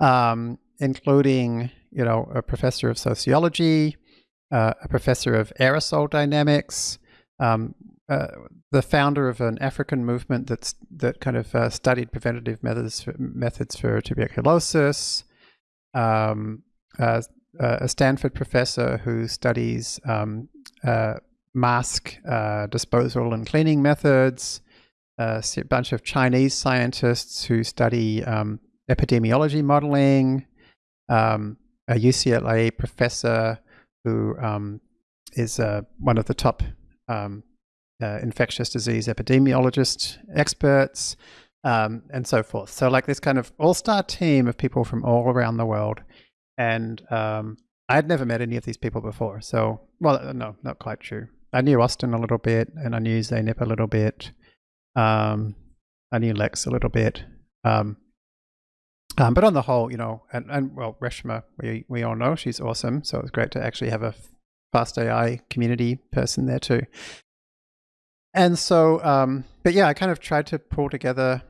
A: um, including you know a professor of sociology, uh, a professor of aerosol dynamics, um, uh, the founder of an African movement that's that kind of uh, studied preventative methods for, methods for tuberculosis, um, uh, uh, a Stanford professor who studies um, uh, mask disposal and cleaning methods, a bunch of Chinese scientists who study um, epidemiology modeling, um, a UCLA professor who um, is uh, one of the top um, uh, infectious disease epidemiologist experts, um, and so forth. So, like this kind of all star team of people from all around the world. And um, I had never met any of these people before. So, well, no, not quite true. I knew Austin a little bit, and I knew Zeynep a little bit. Um, I knew Lex a little bit. Um, um, but on the whole, you know, and, and well, Reshama, we, we all know she's awesome. So it's great to actually have a fast AI community person there too. And so, um, but yeah, I kind of tried to pull together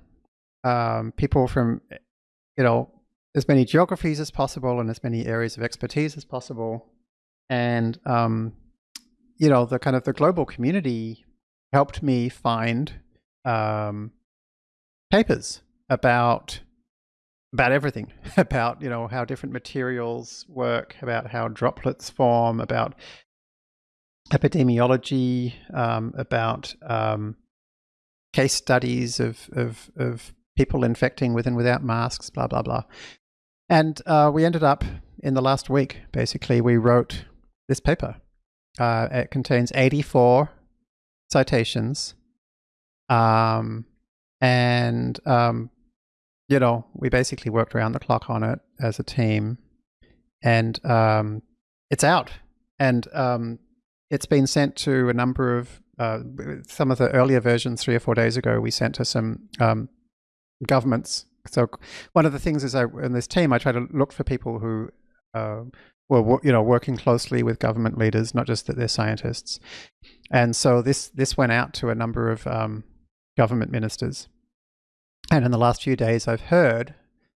A: um, people from, you know, as many geographies as possible and as many areas of expertise as possible. And, um, you know, the kind of the global community helped me find um, papers about about everything about you know how different materials work about how droplets form about epidemiology um, about um, case studies of, of, of people infecting with and without masks blah blah blah and uh, we ended up in the last week basically we wrote this paper uh, it contains 84 citations um, and, um, you know, we basically worked around the clock on it as a team. And um, it's out. And um, it's been sent to a number of, uh, some of the earlier versions three or four days ago, we sent to some um, governments. So one of the things is I, in this team, I try to look for people who uh, were you know working closely with government leaders, not just that they're scientists. And so this this went out to a number of um, government ministers. And in the last few days, I've heard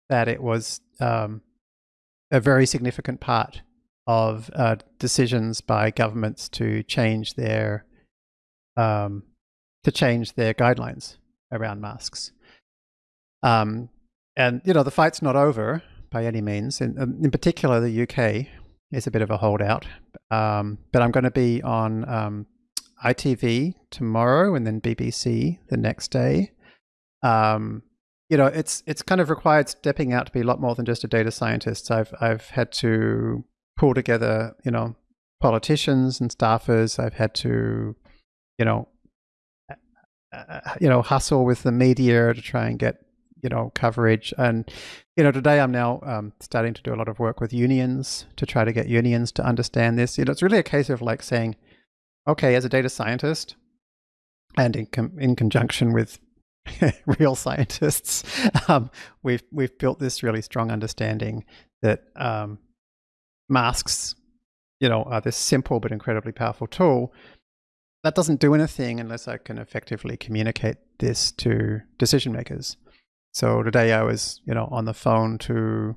A: that it was um, a very significant part of uh, decisions by governments to change their um, to change their guidelines around masks. Um, and you know the fight's not over by any means. In, um, in particular, the UK is a bit of a holdout. Um, but I'm going to be on um, ITV tomorrow and then BBC the next day. Um, you know, it's it's kind of required stepping out to be a lot more than just a data scientist. I've I've had to pull together, you know, politicians and staffers. I've had to, you know, uh, uh, you know, hustle with the media to try and get you know coverage. And you know, today I'm now um, starting to do a lot of work with unions to try to get unions to understand this. You know, it's really a case of like saying okay, as a data scientist, and in, in conjunction with real scientists, um, we've we've built this really strong understanding that um, masks, you know, are this simple but incredibly powerful tool. That doesn't do anything unless I can effectively communicate this to decision makers. So today I was, you know, on the phone to,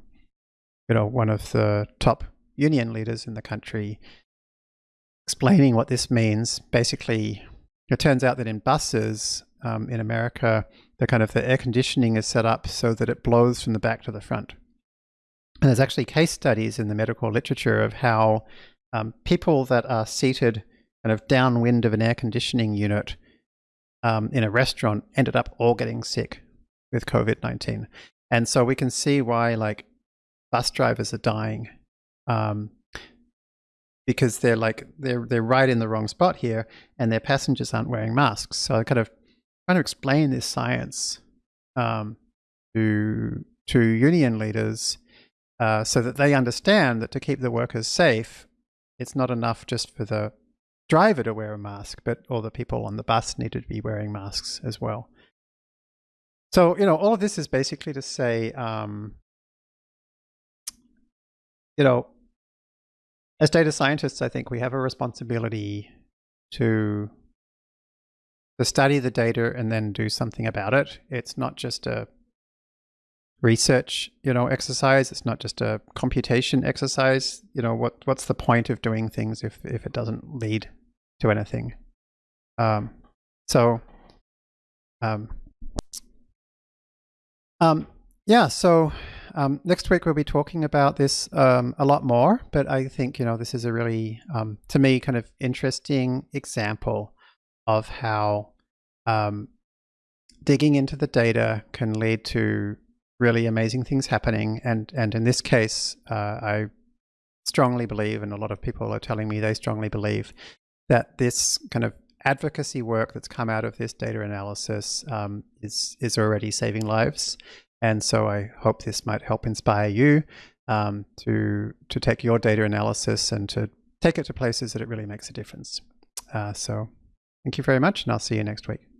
A: you know, one of the top union leaders in the country explaining what this means, basically, it turns out that in buses, um, in America, the kind of the air conditioning is set up so that it blows from the back to the front. And there's actually case studies in the medical literature of how um, people that are seated kind of downwind of an air conditioning unit um, in a restaurant ended up all getting sick with COVID 19. And so we can see why, like, bus drivers are dying um, because they're like they're they're right in the wrong spot here, and their passengers aren't wearing masks. So I kind of trying to explain this science um, to to union leaders uh, so that they understand that to keep the workers safe, it's not enough just for the driver to wear a mask, but all the people on the bus need to be wearing masks as well. So you know, all of this is basically to say, um, you know, as data scientists, I think we have a responsibility to to study the data and then do something about it. It's not just a research, you know, exercise. It's not just a computation exercise. You know, what what's the point of doing things if if it doesn't lead to anything? Um, so, um, um, yeah. So um, next week we'll be talking about this um, a lot more, but I think you know this is a really, um, to me, kind of interesting example of how um, digging into the data can lead to really amazing things happening. And and in this case, uh, I strongly believe, and a lot of people are telling me they strongly believe that this kind of advocacy work that's come out of this data analysis um, is is already saving lives. And so I hope this might help inspire you um, to, to take your data analysis and to take it to places that it really makes a difference. Uh, so thank you very much, and I'll see you next week.